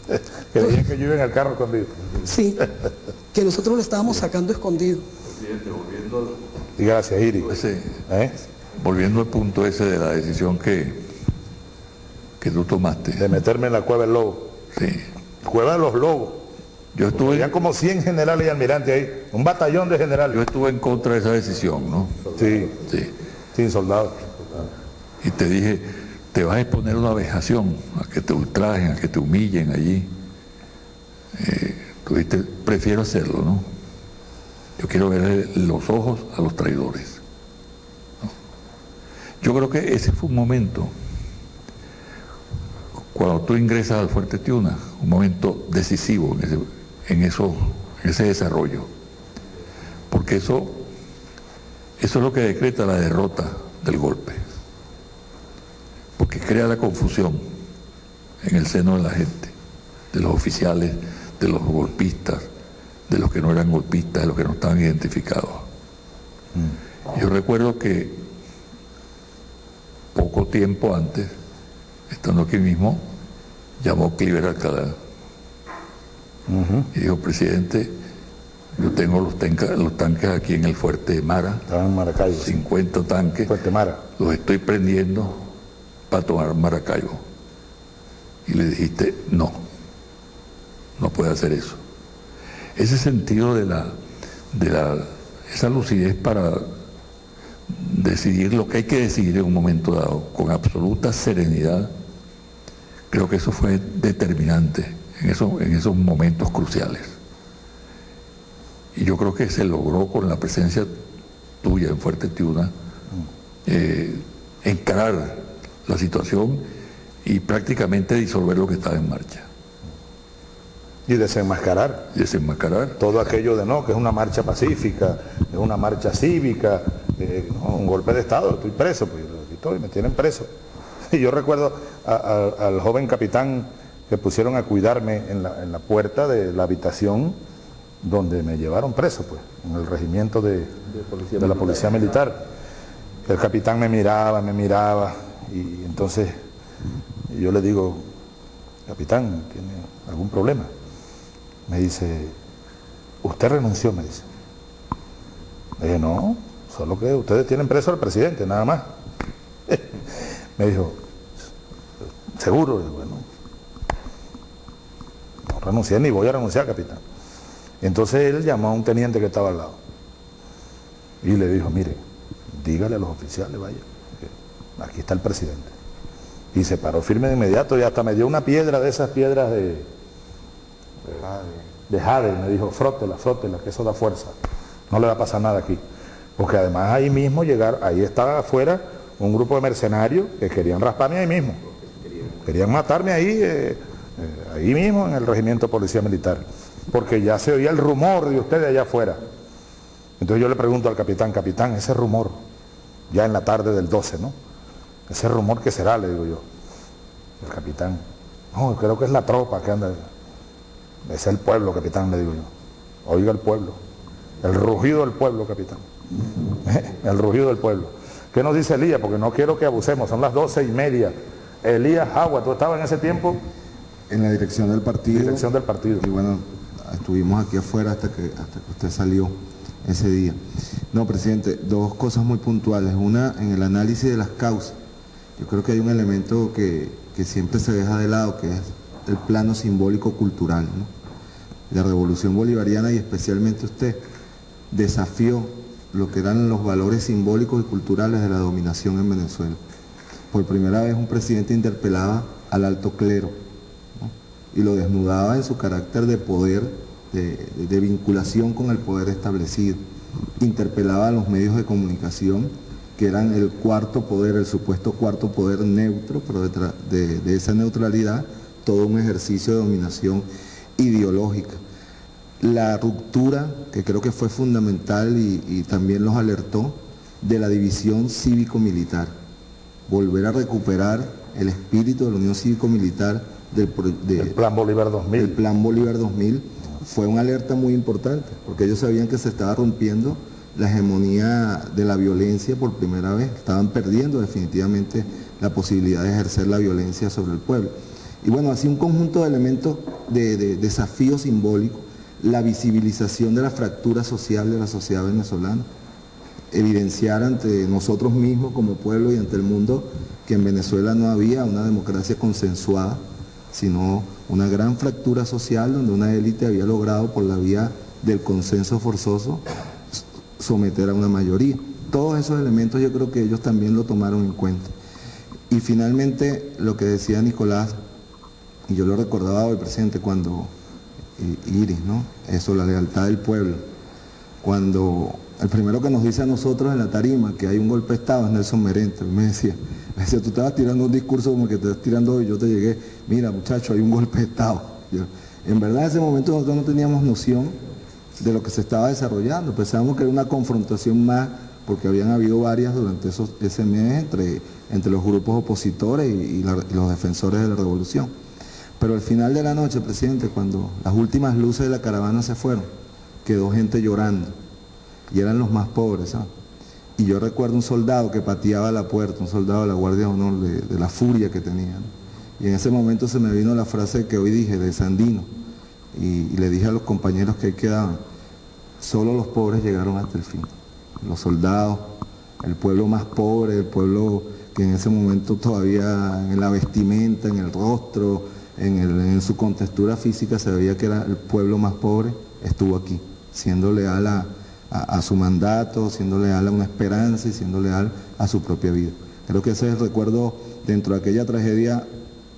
que decían que yo iba en el carro escondido. Sí, que nosotros lo estábamos sacando escondido. Presidente, volviendo y gracias, Iri. ¿Eh? Volviendo al punto ese de la decisión que, que tú tomaste. De meterme en la cueva del lobo. Sí. Cueva de los lobos. Yo estuve... Había como 100 generales y almirantes ahí, un batallón de generales. Yo estuve en contra de esa decisión, ¿no? Sí. Sí. Sin soldados. Y te dije, te vas a exponer una vejación, a que te ultrajen, a que te humillen allí. Eh, tú dijiste, prefiero hacerlo, ¿no? Yo quiero ver los ojos a los traidores. Yo creo que ese fue un momento, cuando tú ingresas al Fuerte Tiuna, un momento decisivo en ese, en eso, en ese desarrollo. Porque eso, eso es lo que decreta la derrota del golpe porque crea la confusión en el seno de la gente, de los oficiales, de los golpistas, de los que no eran golpistas, de los que no estaban identificados. Mm. Yo recuerdo que poco tiempo antes, estando aquí mismo, llamó Cliver Alcalá y dijo, presidente, yo tengo los, los, tanques aquí en el fuerte Mara, Estaban en Maracaibo, 50 tanques, fuerte Mara. los estoy prendiendo para tomar Maracaibo. Y le dijiste, no, no puede hacer eso. Ese sentido de la, de la, esa lucidez para decidir lo que hay que decidir en un momento dado, con absoluta serenidad, creo que eso fue determinante en, eso, en esos momentos cruciales. Y yo creo que se logró con la presencia tuya en Fuerte Tiuna eh, encarar la situación y prácticamente disolver lo que estaba en marcha. Y desenmascarar. Desenmascarar. Todo aquello de no, que es una marcha pacífica, es una marcha cívica, eh, un golpe de Estado, estoy preso, pues estoy, me tienen preso. Y yo recuerdo al joven capitán que pusieron a cuidarme en la, puerta de la habitación donde me llevaron preso, pues, en el regimiento de, de la policía militar. El capitán me miraba, me miraba, y entonces yo le digo, capitán, ¿tiene algún problema? Me dice, usted renunció, me dice. Le dije, no, solo que ustedes tienen preso al presidente, nada más. me dijo, seguro, bueno, no renuncié ni voy a renunciar, capitán. entonces él llamó a un teniente que estaba al lado y le dijo, mire, dígale a los oficiales, vaya aquí está el presidente. Y se paró firme de inmediato y hasta me dio una piedra de esas piedras de, de jade. Me dijo, frótela, frótela, que eso da fuerza. No le va a pasar nada aquí. Porque además ahí mismo llegar, ahí estaba afuera un grupo de mercenarios que querían rasparme ahí mismo. Querían matarme ahí, eh, eh, ahí mismo en el regimiento de policía militar. Porque ya se oía el rumor de ustedes allá afuera. Entonces yo le pregunto al capitán, capitán, ese rumor, ya en la tarde del 12, ¿no? Ese rumor que será, le digo yo. El capitán. No, creo que es la tropa que anda. Es el pueblo, capitán, le digo yo. Oiga el pueblo. El rugido del pueblo, capitán. El rugido del pueblo. ¿Qué nos dice Elías? Porque no quiero que abusemos, son las doce y media. Elías Agua, ¿tú estabas en ese tiempo? En la dirección del partido. Dirección del partido. Y bueno, estuvimos aquí afuera hasta que, hasta que usted salió ese día. No, presidente, dos cosas muy puntuales. Una, en el análisis de las causas. Yo creo que hay un elemento que, que siempre se deja de lado, que es el plano simbólico cultural. ¿no? La revolución bolivariana y especialmente usted desafió lo que eran los valores simbólicos y culturales de la dominación en Venezuela. Por primera vez un presidente interpelaba al alto clero. Y lo desnudaba en su carácter de poder, de, vinculación con el poder establecido. Interpelaba a los medios de comunicación, que eran el cuarto poder, el supuesto cuarto poder neutro, pero de, de esa neutralidad todo un ejercicio de dominación ideológica la ruptura, que creo que fue fundamental y, también los alertó, de la división cívico-militar. Volver a recuperar el espíritu de la Unión Cívico-Militar del de, el Plan Bolívar 2000. El Plan Bolívar 2000 fue una alerta muy importante, porque ellos sabían que se estaba rompiendo la hegemonía de la violencia por primera vez, estaban perdiendo definitivamente la posibilidad de ejercer la violencia sobre el pueblo. Y bueno, así un conjunto de elementos de, de desafíos simbólicos la visibilización de la fractura social de la sociedad venezolana, evidenciar ante nosotros mismos como pueblo y ante el mundo que en Venezuela no había una democracia consensuada, sino una gran fractura social donde una élite había logrado por la vía del consenso forzoso someter a una mayoría. Todos esos elementos yo creo que ellos también lo tomaron en cuenta. Y finalmente lo que decía Nicolás, y yo lo recordaba hoy presente cuando Iris, ¿no? Eso, la lealtad del pueblo. Cuando el primero que nos dice a nosotros en la tarima que hay un golpe de Estado es Nelson Merente. Me decía, me decía, tú estabas tirando un discurso como que te estás tirando hoy, yo te llegué, mira muchacho, hay un golpe de Estado. En verdad en ese momento nosotros no teníamos noción de lo que se estaba desarrollando, pensábamos que era una confrontación más, porque habían habido varias durante esos, ese mes entre, los grupos opositores y, los defensores de la revolución. Pero al final de la noche, presidente, cuando las últimas luces de la caravana se fueron, quedó gente llorando. Y eran los más pobres, ¿sabes? Y yo recuerdo un soldado que pateaba la puerta, un soldado de la Guardia de Honor, de, la furia que tenía. Y en ese momento se me vino la frase que hoy dije, de Sandino. Y, le dije a los compañeros que ahí quedaban, solo los pobres llegaron hasta el fin. Los soldados, el pueblo más pobre, el pueblo que en ese momento todavía en la vestimenta, en el rostro, en, su contextura física se veía que era el pueblo más pobre, estuvo aquí, siendo leal a, su mandato, siendo leal a una esperanza y siendo leal a su propia vida. Creo que ese es recuerdo dentro de aquella tragedia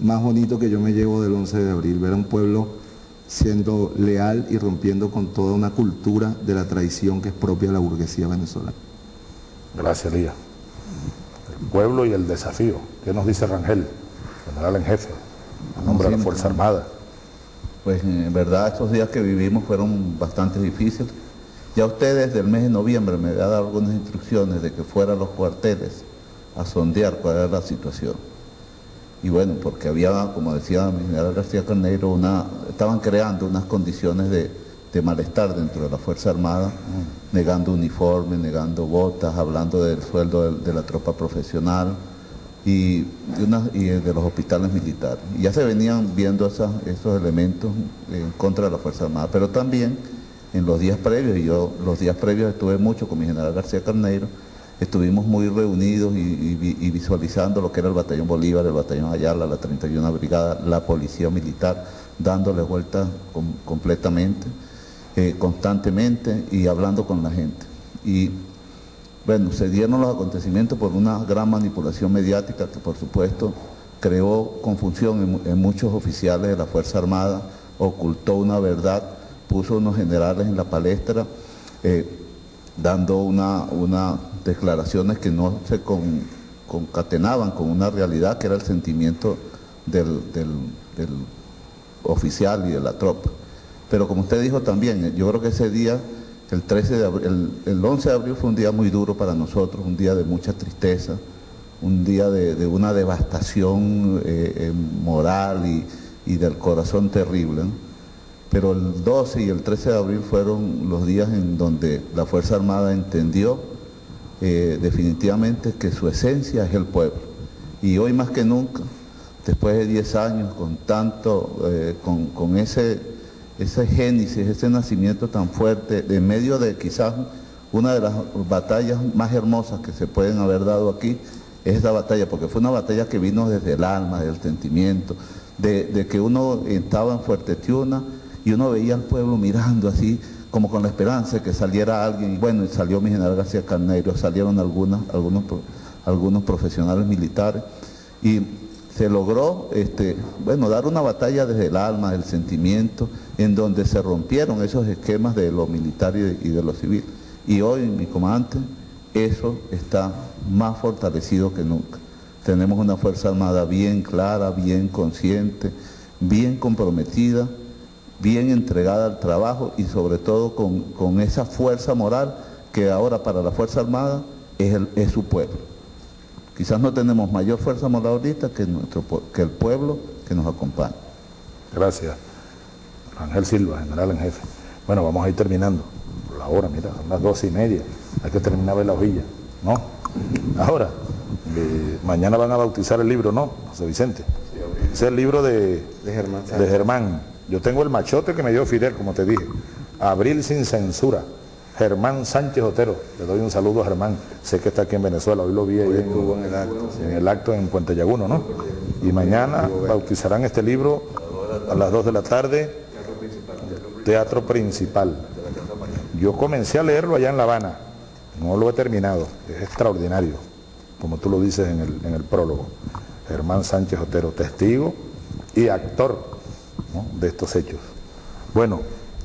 más bonito que yo me llevo del 11 de abril, ver a un pueblo siendo leal y rompiendo con toda una cultura de la traición que es propia de la burguesía venezolana. Gracias, Lía. El pueblo y el desafío. ¿Qué nos dice Rangel, general en jefe? a nombre de la Fuerza Armada. Pues en verdad estos días que vivimos fueron bastante difíciles. Ya usted desde el mes de noviembre me había dado algunas instrucciones de que fuera a los cuarteles a sondear cuál era la situación. Y bueno, porque había, como decía mi general García Carneiro, una, estaban creando unas condiciones de, de malestar dentro de la Fuerza Armada, mm. negando uniformes, negando botas, hablando del sueldo de, de la tropa profesional, y de, una, y de, los hospitales militares. Y ya se venían viendo esas, esos elementos en contra de la Fuerza Armada, pero también en los días previos, y yo los días previos estuve mucho con mi general García Carneiro, estuvimos muy reunidos y, visualizando lo que era el Batallón Bolívar, el Batallón Ayala, la 31 Brigada, la Policía Militar, dándole vuelta com, completamente, eh, constantemente y hablando con la gente. Y bueno, se dieron los acontecimientos por una gran manipulación mediática que por supuesto creó confusión en, en, muchos oficiales de la Fuerza Armada, ocultó una verdad, puso unos generales en la palestra, eh, dando una, una, declaraciones que no se con, concatenaban con una realidad que era el sentimiento del, oficial y de la tropa. Pero como usted dijo también, yo creo que ese día el, 13 de abril, el, el, 11 de abril fue un día muy duro para nosotros, un día de mucha tristeza, un día de, una devastación eh, eh, moral y, del corazón terrible. Pero el 12 y el 13 de abril fueron los días en donde la Fuerza Armada entendió eh, definitivamente que su esencia es el pueblo. Y hoy más que nunca, después de 10 años, con tanto, eh, con, con ese, ese génesis, ese nacimiento tan fuerte, en medio de quizás una de las batallas más hermosas que se pueden haber dado aquí, es esa batalla, porque fue una batalla que vino desde el alma, del sentimiento, de, de que uno estaba en Fuerte Tiuna y uno veía al pueblo mirando así, como con la esperanza de que saliera alguien, y bueno, salió mi general García Carneiro, salieron algunas, algunos, algunos profesionales militares, y se logró, este, bueno, dar una batalla desde el alma, del sentimiento, en donde se rompieron esos esquemas de lo militar y de, y de lo civil. Y hoy, mi comandante, eso está más fortalecido que nunca. Tenemos una Fuerza Armada bien clara, bien consciente, bien comprometida, bien entregada al trabajo y sobre todo con, con esa fuerza moral que ahora para la Fuerza Armada es, el, es su pueblo. Quizás no tenemos mayor fuerza moral ahorita que, nuestro, que el pueblo que nos acompaña. Gracias. Ángel Silva, general en jefe. Bueno, vamos a ir terminando. La hora, mira, son las doce y media. Hay que terminar de la hojilla. ¿No? Ahora, eh, mañana van a bautizar el libro, ¿no? José Vicente. Es el libro de, De Germán. de Germán. Yo tengo el machote que me dio Fidel, como te dije. Abril sin censura. Germán Sánchez Otero. Le doy un saludo a Germán. Sé que está aquí en Venezuela. Hoy lo vi en, estuvo en el acto, en el acto en Puente Llaguno, ¿no? Y mañana bautizarán este libro a las 2 de la tarde. Teatro Principal. Yo comencé a leerlo allá en La Habana. No lo he terminado. Es extraordinario, como tú lo dices en el, en el prólogo. Germán Sánchez Otero, testigo y actor ¿no? de estos hechos. Bueno,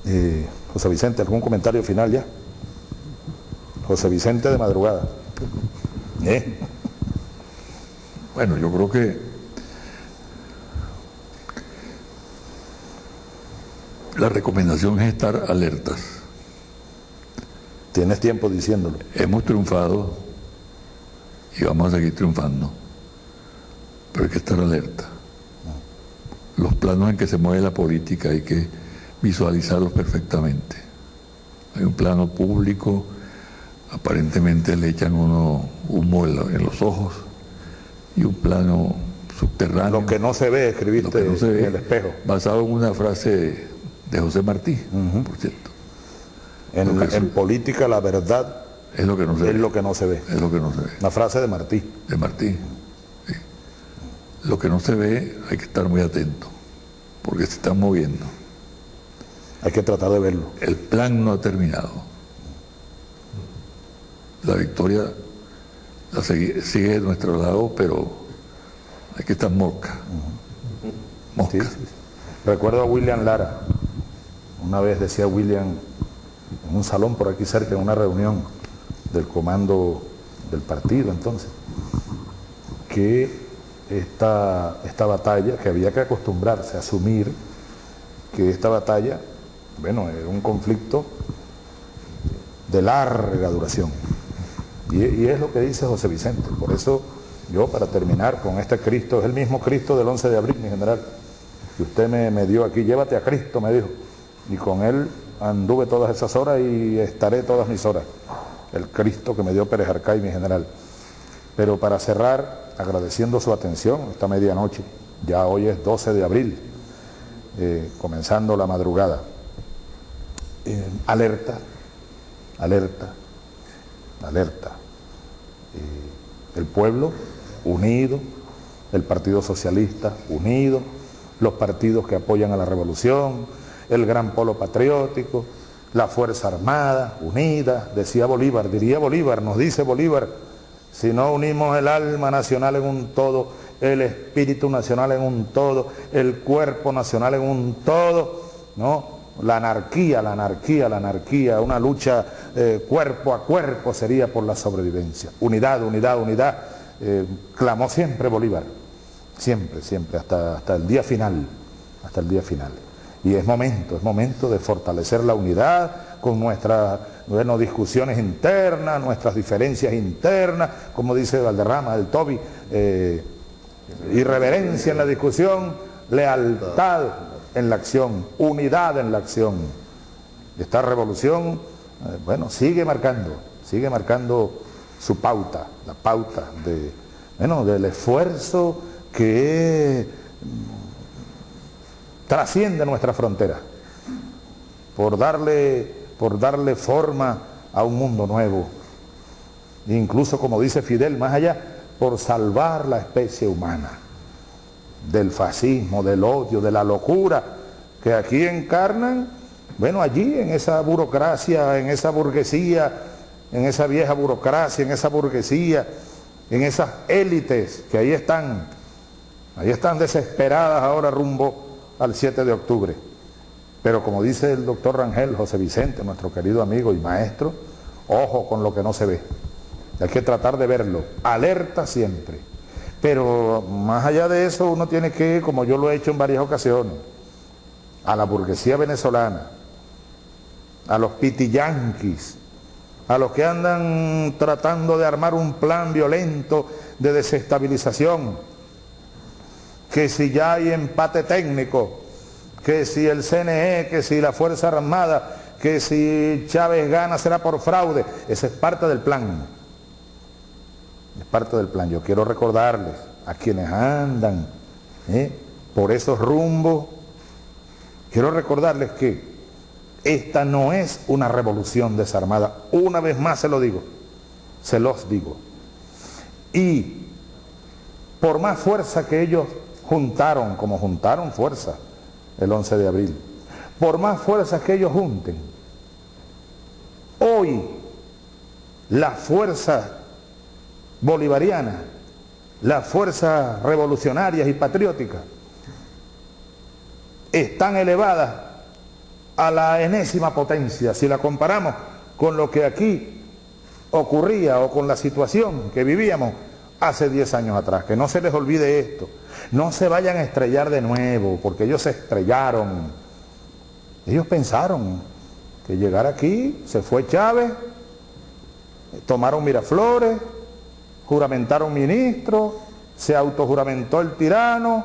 eh, José Vicente, ¿algún comentario final ya? José Vicente de madrugada. ¿Eh? Bueno, yo creo que la recomendación es estar alertas. Tienes tiempo diciéndolo. Hemos triunfado y vamos a seguir triunfando, pero hay que estar alerta. Los planos en que se mueve la política hay que visualizarlos perfectamente. Hay un plano público, aparentemente le echan uno humo en, lo- en los ojos, y un plano subterráneo. Lo que no se ve, escribiste no se ve, en el espejo. basado en una frase de José Martí, por cierto. En, política la verdad Es lo que no se es ve. lo que no se ve. Es lo que no se ve. Una frase de Martí. de Martí. Lo que no se ve hay que estar muy atento, porque se están moviendo. Hay que tratar de verlo. El plan no ha terminado. La victoria la sigue, sigue de nuestro lado, pero hay que estar mosca. Mosca. Sí, sí, sí. Recuerdo a William Lara. Una vez decía William en un salón por aquí cerca, en una reunión del comando del partido entonces, que esta, esta batalla, que había que acostumbrarse a asumir que esta batalla, bueno, era un conflicto de larga duración. Y, es lo que dice José Vicente. Por eso yo, para terminar con este Cristo, es el mismo Cristo del 11 de abril, mi general, que usted me, me dio aquí, llévate a Cristo, me dijo. Y con él anduve todas esas horas y estaré todas mis horas. El Cristo que me dio Pérez Arcay, mi general. Pero para cerrar, agradeciendo su atención esta medianoche, ya hoy es 12 de abril, eh, comenzando la madrugada. Eh, alerta, alerta, alerta. Eh, el pueblo unido, el Partido Socialista unido, los partidos que apoyan a la revolución, el gran polo patriótico, la Fuerza Armada unida, decía Bolívar, diría Bolívar, nos dice Bolívar, si no unimos el alma nacional en un todo, el espíritu nacional en un todo, el cuerpo nacional en un todo, ¿no? La anarquía, la anarquía, la anarquía, una lucha eh, cuerpo a cuerpo sería por la sobrevivencia. Unidad, unidad, unidad, eh, clamó siempre Bolívar, siempre, siempre, hasta, hasta el día final, hasta el día final. Y es momento, es momento de fortalecer la unidad con nuestras bueno, discusiones internas, nuestras diferencias internas, como dice Valderrama, el Toby, eh, irreverencia en la discusión, lealtad en la acción, unidad en la acción. Esta revolución, eh, bueno, sigue marcando, sigue marcando su pauta, la pauta de, bueno, del esfuerzo que mm, trasciende nuestra frontera por darle, por darle forma a un mundo nuevo. Incluso, como dice Fidel, más allá, por salvar la especie humana del fascismo, del odio, de la locura que aquí encarnan, bueno, allí en esa burocracia, en esa burguesía, en esa vieja burocracia, en esa burguesía, en esas élites que ahí están, ahí están desesperadas ahora rumbo al 7 de octubre. Pero como dice el doctor Rangel José Vicente, nuestro querido amigo y maestro, ojo con lo que no se ve. Hay que tratar de verlo, alerta siempre. Pero más allá de eso uno tiene que, como yo lo he hecho en varias ocasiones, a la burguesía venezolana, a los pitiyanquis, a los que andan tratando de armar un plan violento de desestabilización, que si ya hay empate técnico, que si el CNE, que si la Fuerza Armada, que si Chávez gana será por fraude. Esa es parte del plan. Es parte del plan. Yo quiero recordarles a quienes andan ¿eh? por esos rumbos, quiero recordarles que esta no es una revolución desarmada. Una vez más se lo digo, se los digo. Y por más fuerza que ellos juntaron, como juntaron fuerza, el 11 de abril. Por más fuerzas que ellos junten, hoy la fuerza bolivariana, las fuerzas revolucionarias y patrióticas están elevadas a la enésima potencia si la comparamos con lo que aquí ocurría o con la situación que vivíamos hace 10 años atrás. Que no se les olvide esto. No se vayan a estrellar de nuevo, porque ellos se estrellaron. Ellos pensaron que llegar aquí, se fue Chávez, tomaron Miraflores, juramentaron ministros, se autojuramentó el tirano,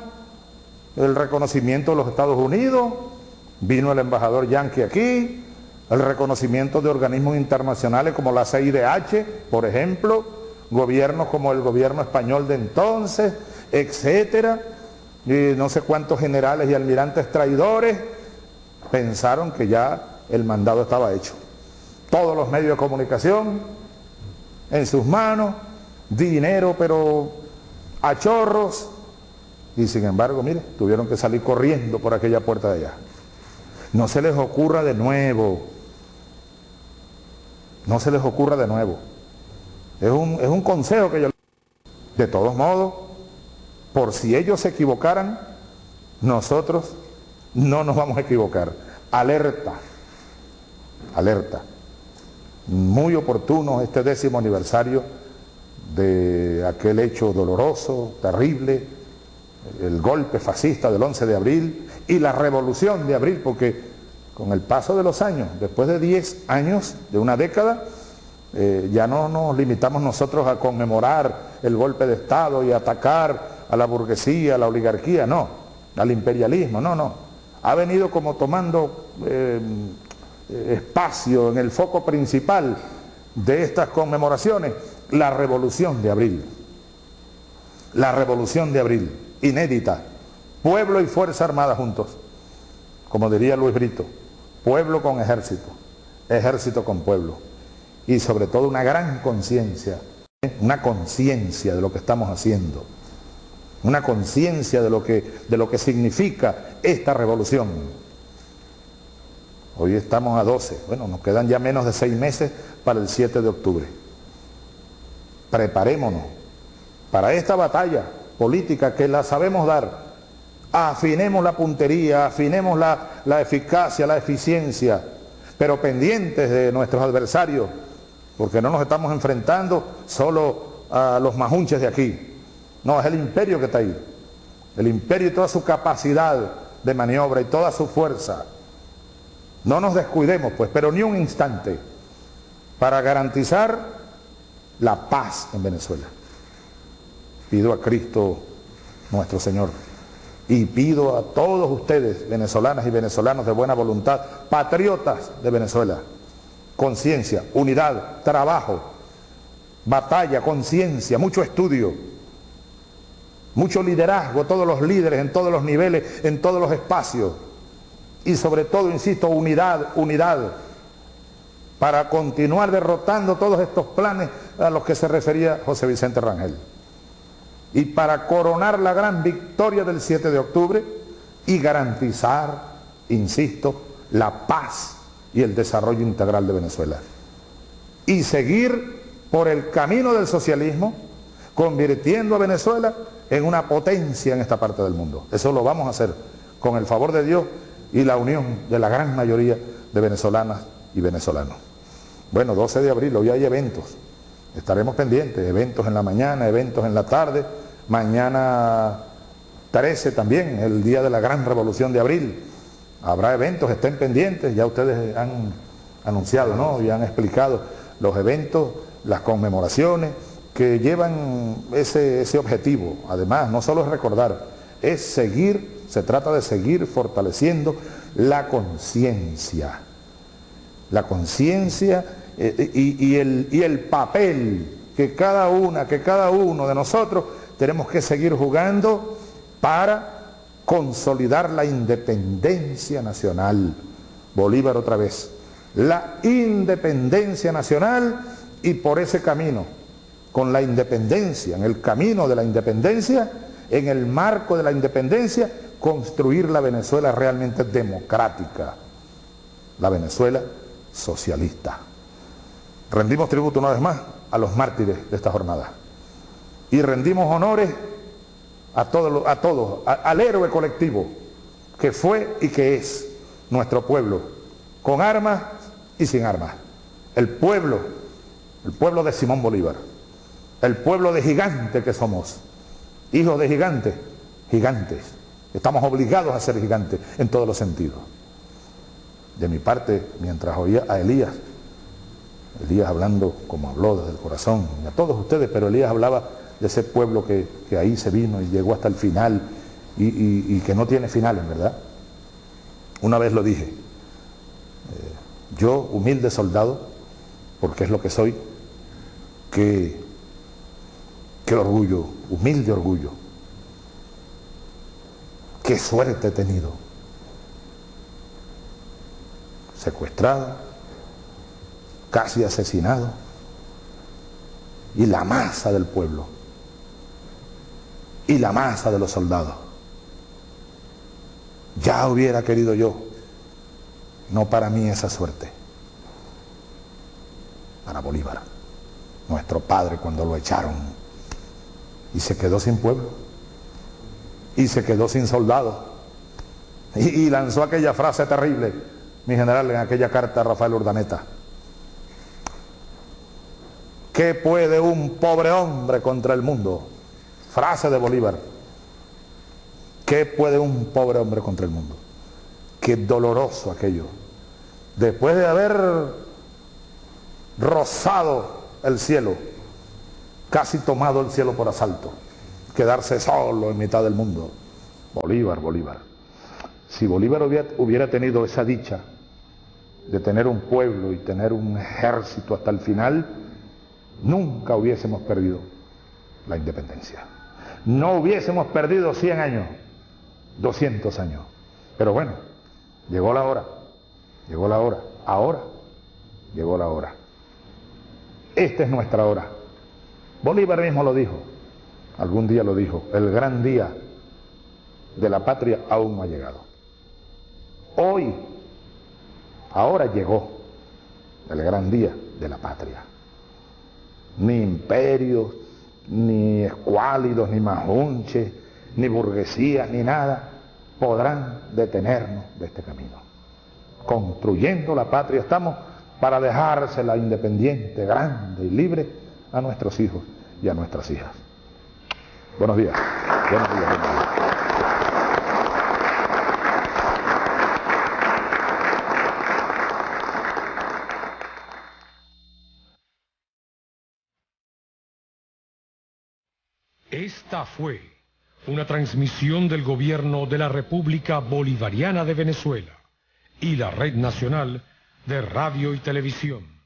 el reconocimiento de los Estados Unidos, vino el embajador Yankee aquí, el reconocimiento de organismos internacionales como la CIDH, por ejemplo, gobiernos como el gobierno español de entonces, etcétera, y no sé cuántos generales y almirantes traidores pensaron que ya el mandado estaba hecho. Todos los medios de comunicación en sus manos, dinero pero a chorros, y sin embargo, mire, tuvieron que salir corriendo por aquella puerta de allá. No se les ocurra de nuevo, no se les ocurra de nuevo. Es un, es un consejo que yo... De todos modos, por si ellos se equivocaran, nosotros no nos vamos a equivocar. Alerta, alerta. Muy oportuno este décimo aniversario de aquel hecho doloroso, terrible, el golpe fascista del 11 de abril y la revolución de abril, porque con el paso de los años, después de 10 años, de una década, eh, ya no nos limitamos nosotros a conmemorar el golpe de Estado y atacar a la burguesía, a la oligarquía, no, al imperialismo, no, no. Ha venido como tomando eh, espacio en el foco principal de estas conmemoraciones la revolución de abril. La revolución de abril, inédita. Pueblo y Fuerza Armada juntos, como diría Luis Brito. Pueblo con ejército, ejército con pueblo. Y sobre todo una gran conciencia, ¿eh? una conciencia de lo que estamos haciendo una conciencia de, lo que, de lo que significa esta revolución. Hoy estamos a 12, bueno, nos quedan ya menos de seis meses para el 7 de octubre. Preparémonos para esta batalla política que la sabemos dar. Afinemos la puntería, afinemos la, la eficacia, la eficiencia, pero pendientes de nuestros adversarios, porque no nos estamos enfrentando solo a los majunches de aquí, no, es el imperio que está ahí. El imperio y toda su capacidad de maniobra y toda su fuerza. No nos descuidemos, pues, pero ni un instante para garantizar la paz en Venezuela. Pido a Cristo nuestro Señor y pido a todos ustedes, venezolanas y venezolanos de buena voluntad, patriotas de Venezuela, conciencia, unidad, trabajo, batalla, conciencia, mucho estudio, mucho liderazgo, todos los líderes en todos los niveles, en todos los espacios. Y sobre todo, insisto, unidad, unidad, para continuar derrotando todos estos planes a los que se refería José Vicente Rangel. Y para coronar la gran victoria del 7 de octubre y garantizar, insisto, la paz y el desarrollo integral de Venezuela. Y seguir por el camino del socialismo, convirtiendo a Venezuela en una potencia en esta parte del mundo. Eso lo vamos a hacer con el favor de Dios y la unión de la gran mayoría de venezolanas y venezolanos. Bueno, 12 de abril, hoy hay eventos. Estaremos pendientes, eventos en la mañana, eventos en la tarde. Mañana 13 también, el día de la gran revolución de abril. Habrá eventos, estén pendientes, ya ustedes han anunciado, ¿no? Y han explicado los eventos, las conmemoraciones que llevan ese, objetivo. Además, no solo es recordar, es seguir, se trata de seguir fortaleciendo la conciencia. La conciencia eh, y, el, y el papel que cada una, que cada uno de nosotros tenemos que seguir jugando para consolidar la independencia nacional. Bolívar otra vez. La independencia nacional y por ese camino, con la independencia, en el camino de la independencia, en el marco de la independencia, construir la Venezuela realmente democrática, la Venezuela socialista. Rendimos tributo una vez más a los mártires de esta jornada y rendimos honores a todos, a todos al héroe colectivo que fue y que es nuestro pueblo, con armas y sin armas. El pueblo, el pueblo de Simón Bolívar, el pueblo de gigantes que somos, hijos de gigantes, gigantes. Estamos obligados a ser gigantes en todos los sentidos. De mi parte, mientras oía a Elías, Elías hablando como habló desde el corazón, y a todos ustedes, pero Elías hablaba de ese pueblo que, ahí se vino y llegó hasta el final y, que no tiene final, en verdad. Una vez lo dije, eh, yo, humilde soldado, porque es lo que soy, qué, qué orgullo, humilde orgullo, qué suerte he tenido. Secuestrado, casi asesinado, y la masa del pueblo. Y la masa de los soldados. Ya hubiera querido yo, no para mí esa suerte, para Bolívar, nuestro padre cuando lo echaron y se quedó sin pueblo y se quedó sin soldados y, lanzó aquella frase terrible, mi general, en aquella carta a Rafael Urdaneta. ¿Qué puede un pobre hombre contra el mundo? Frase de Bolívar. ¿Qué puede un pobre hombre contra el mundo? Qué doloroso aquello. Después de haber rozado el cielo, casi tomado el cielo por asalto, quedarse solo en mitad del mundo. Bolívar, Bolívar. Si Bolívar hubiera, tenido esa dicha de tener un pueblo y tener un ejército hasta el final, nunca hubiésemos perdido la independencia no hubiésemos perdido 100 años, 200 años. Pero bueno, llegó la hora, llegó la hora, ahora llegó la hora. Esta es nuestra hora. Bolívar mismo lo dijo, algún día lo dijo, el gran día de la patria aún no ha llegado. Hoy, ahora llegó el gran día de la patria. Ni imperios, ni escuálidos, ni majunches, ni burguesías, ni nada, podrán detenernos de este camino. Construyendo la patria estamos para dejársela independiente, grande y libre a nuestros hijos y a nuestras hijas. Buenos días. Buenos días. Buenos. Esta fue una transmisión del gobierno de la República Bolivariana de Venezuela y la Red Nacional de Radio y Televisión.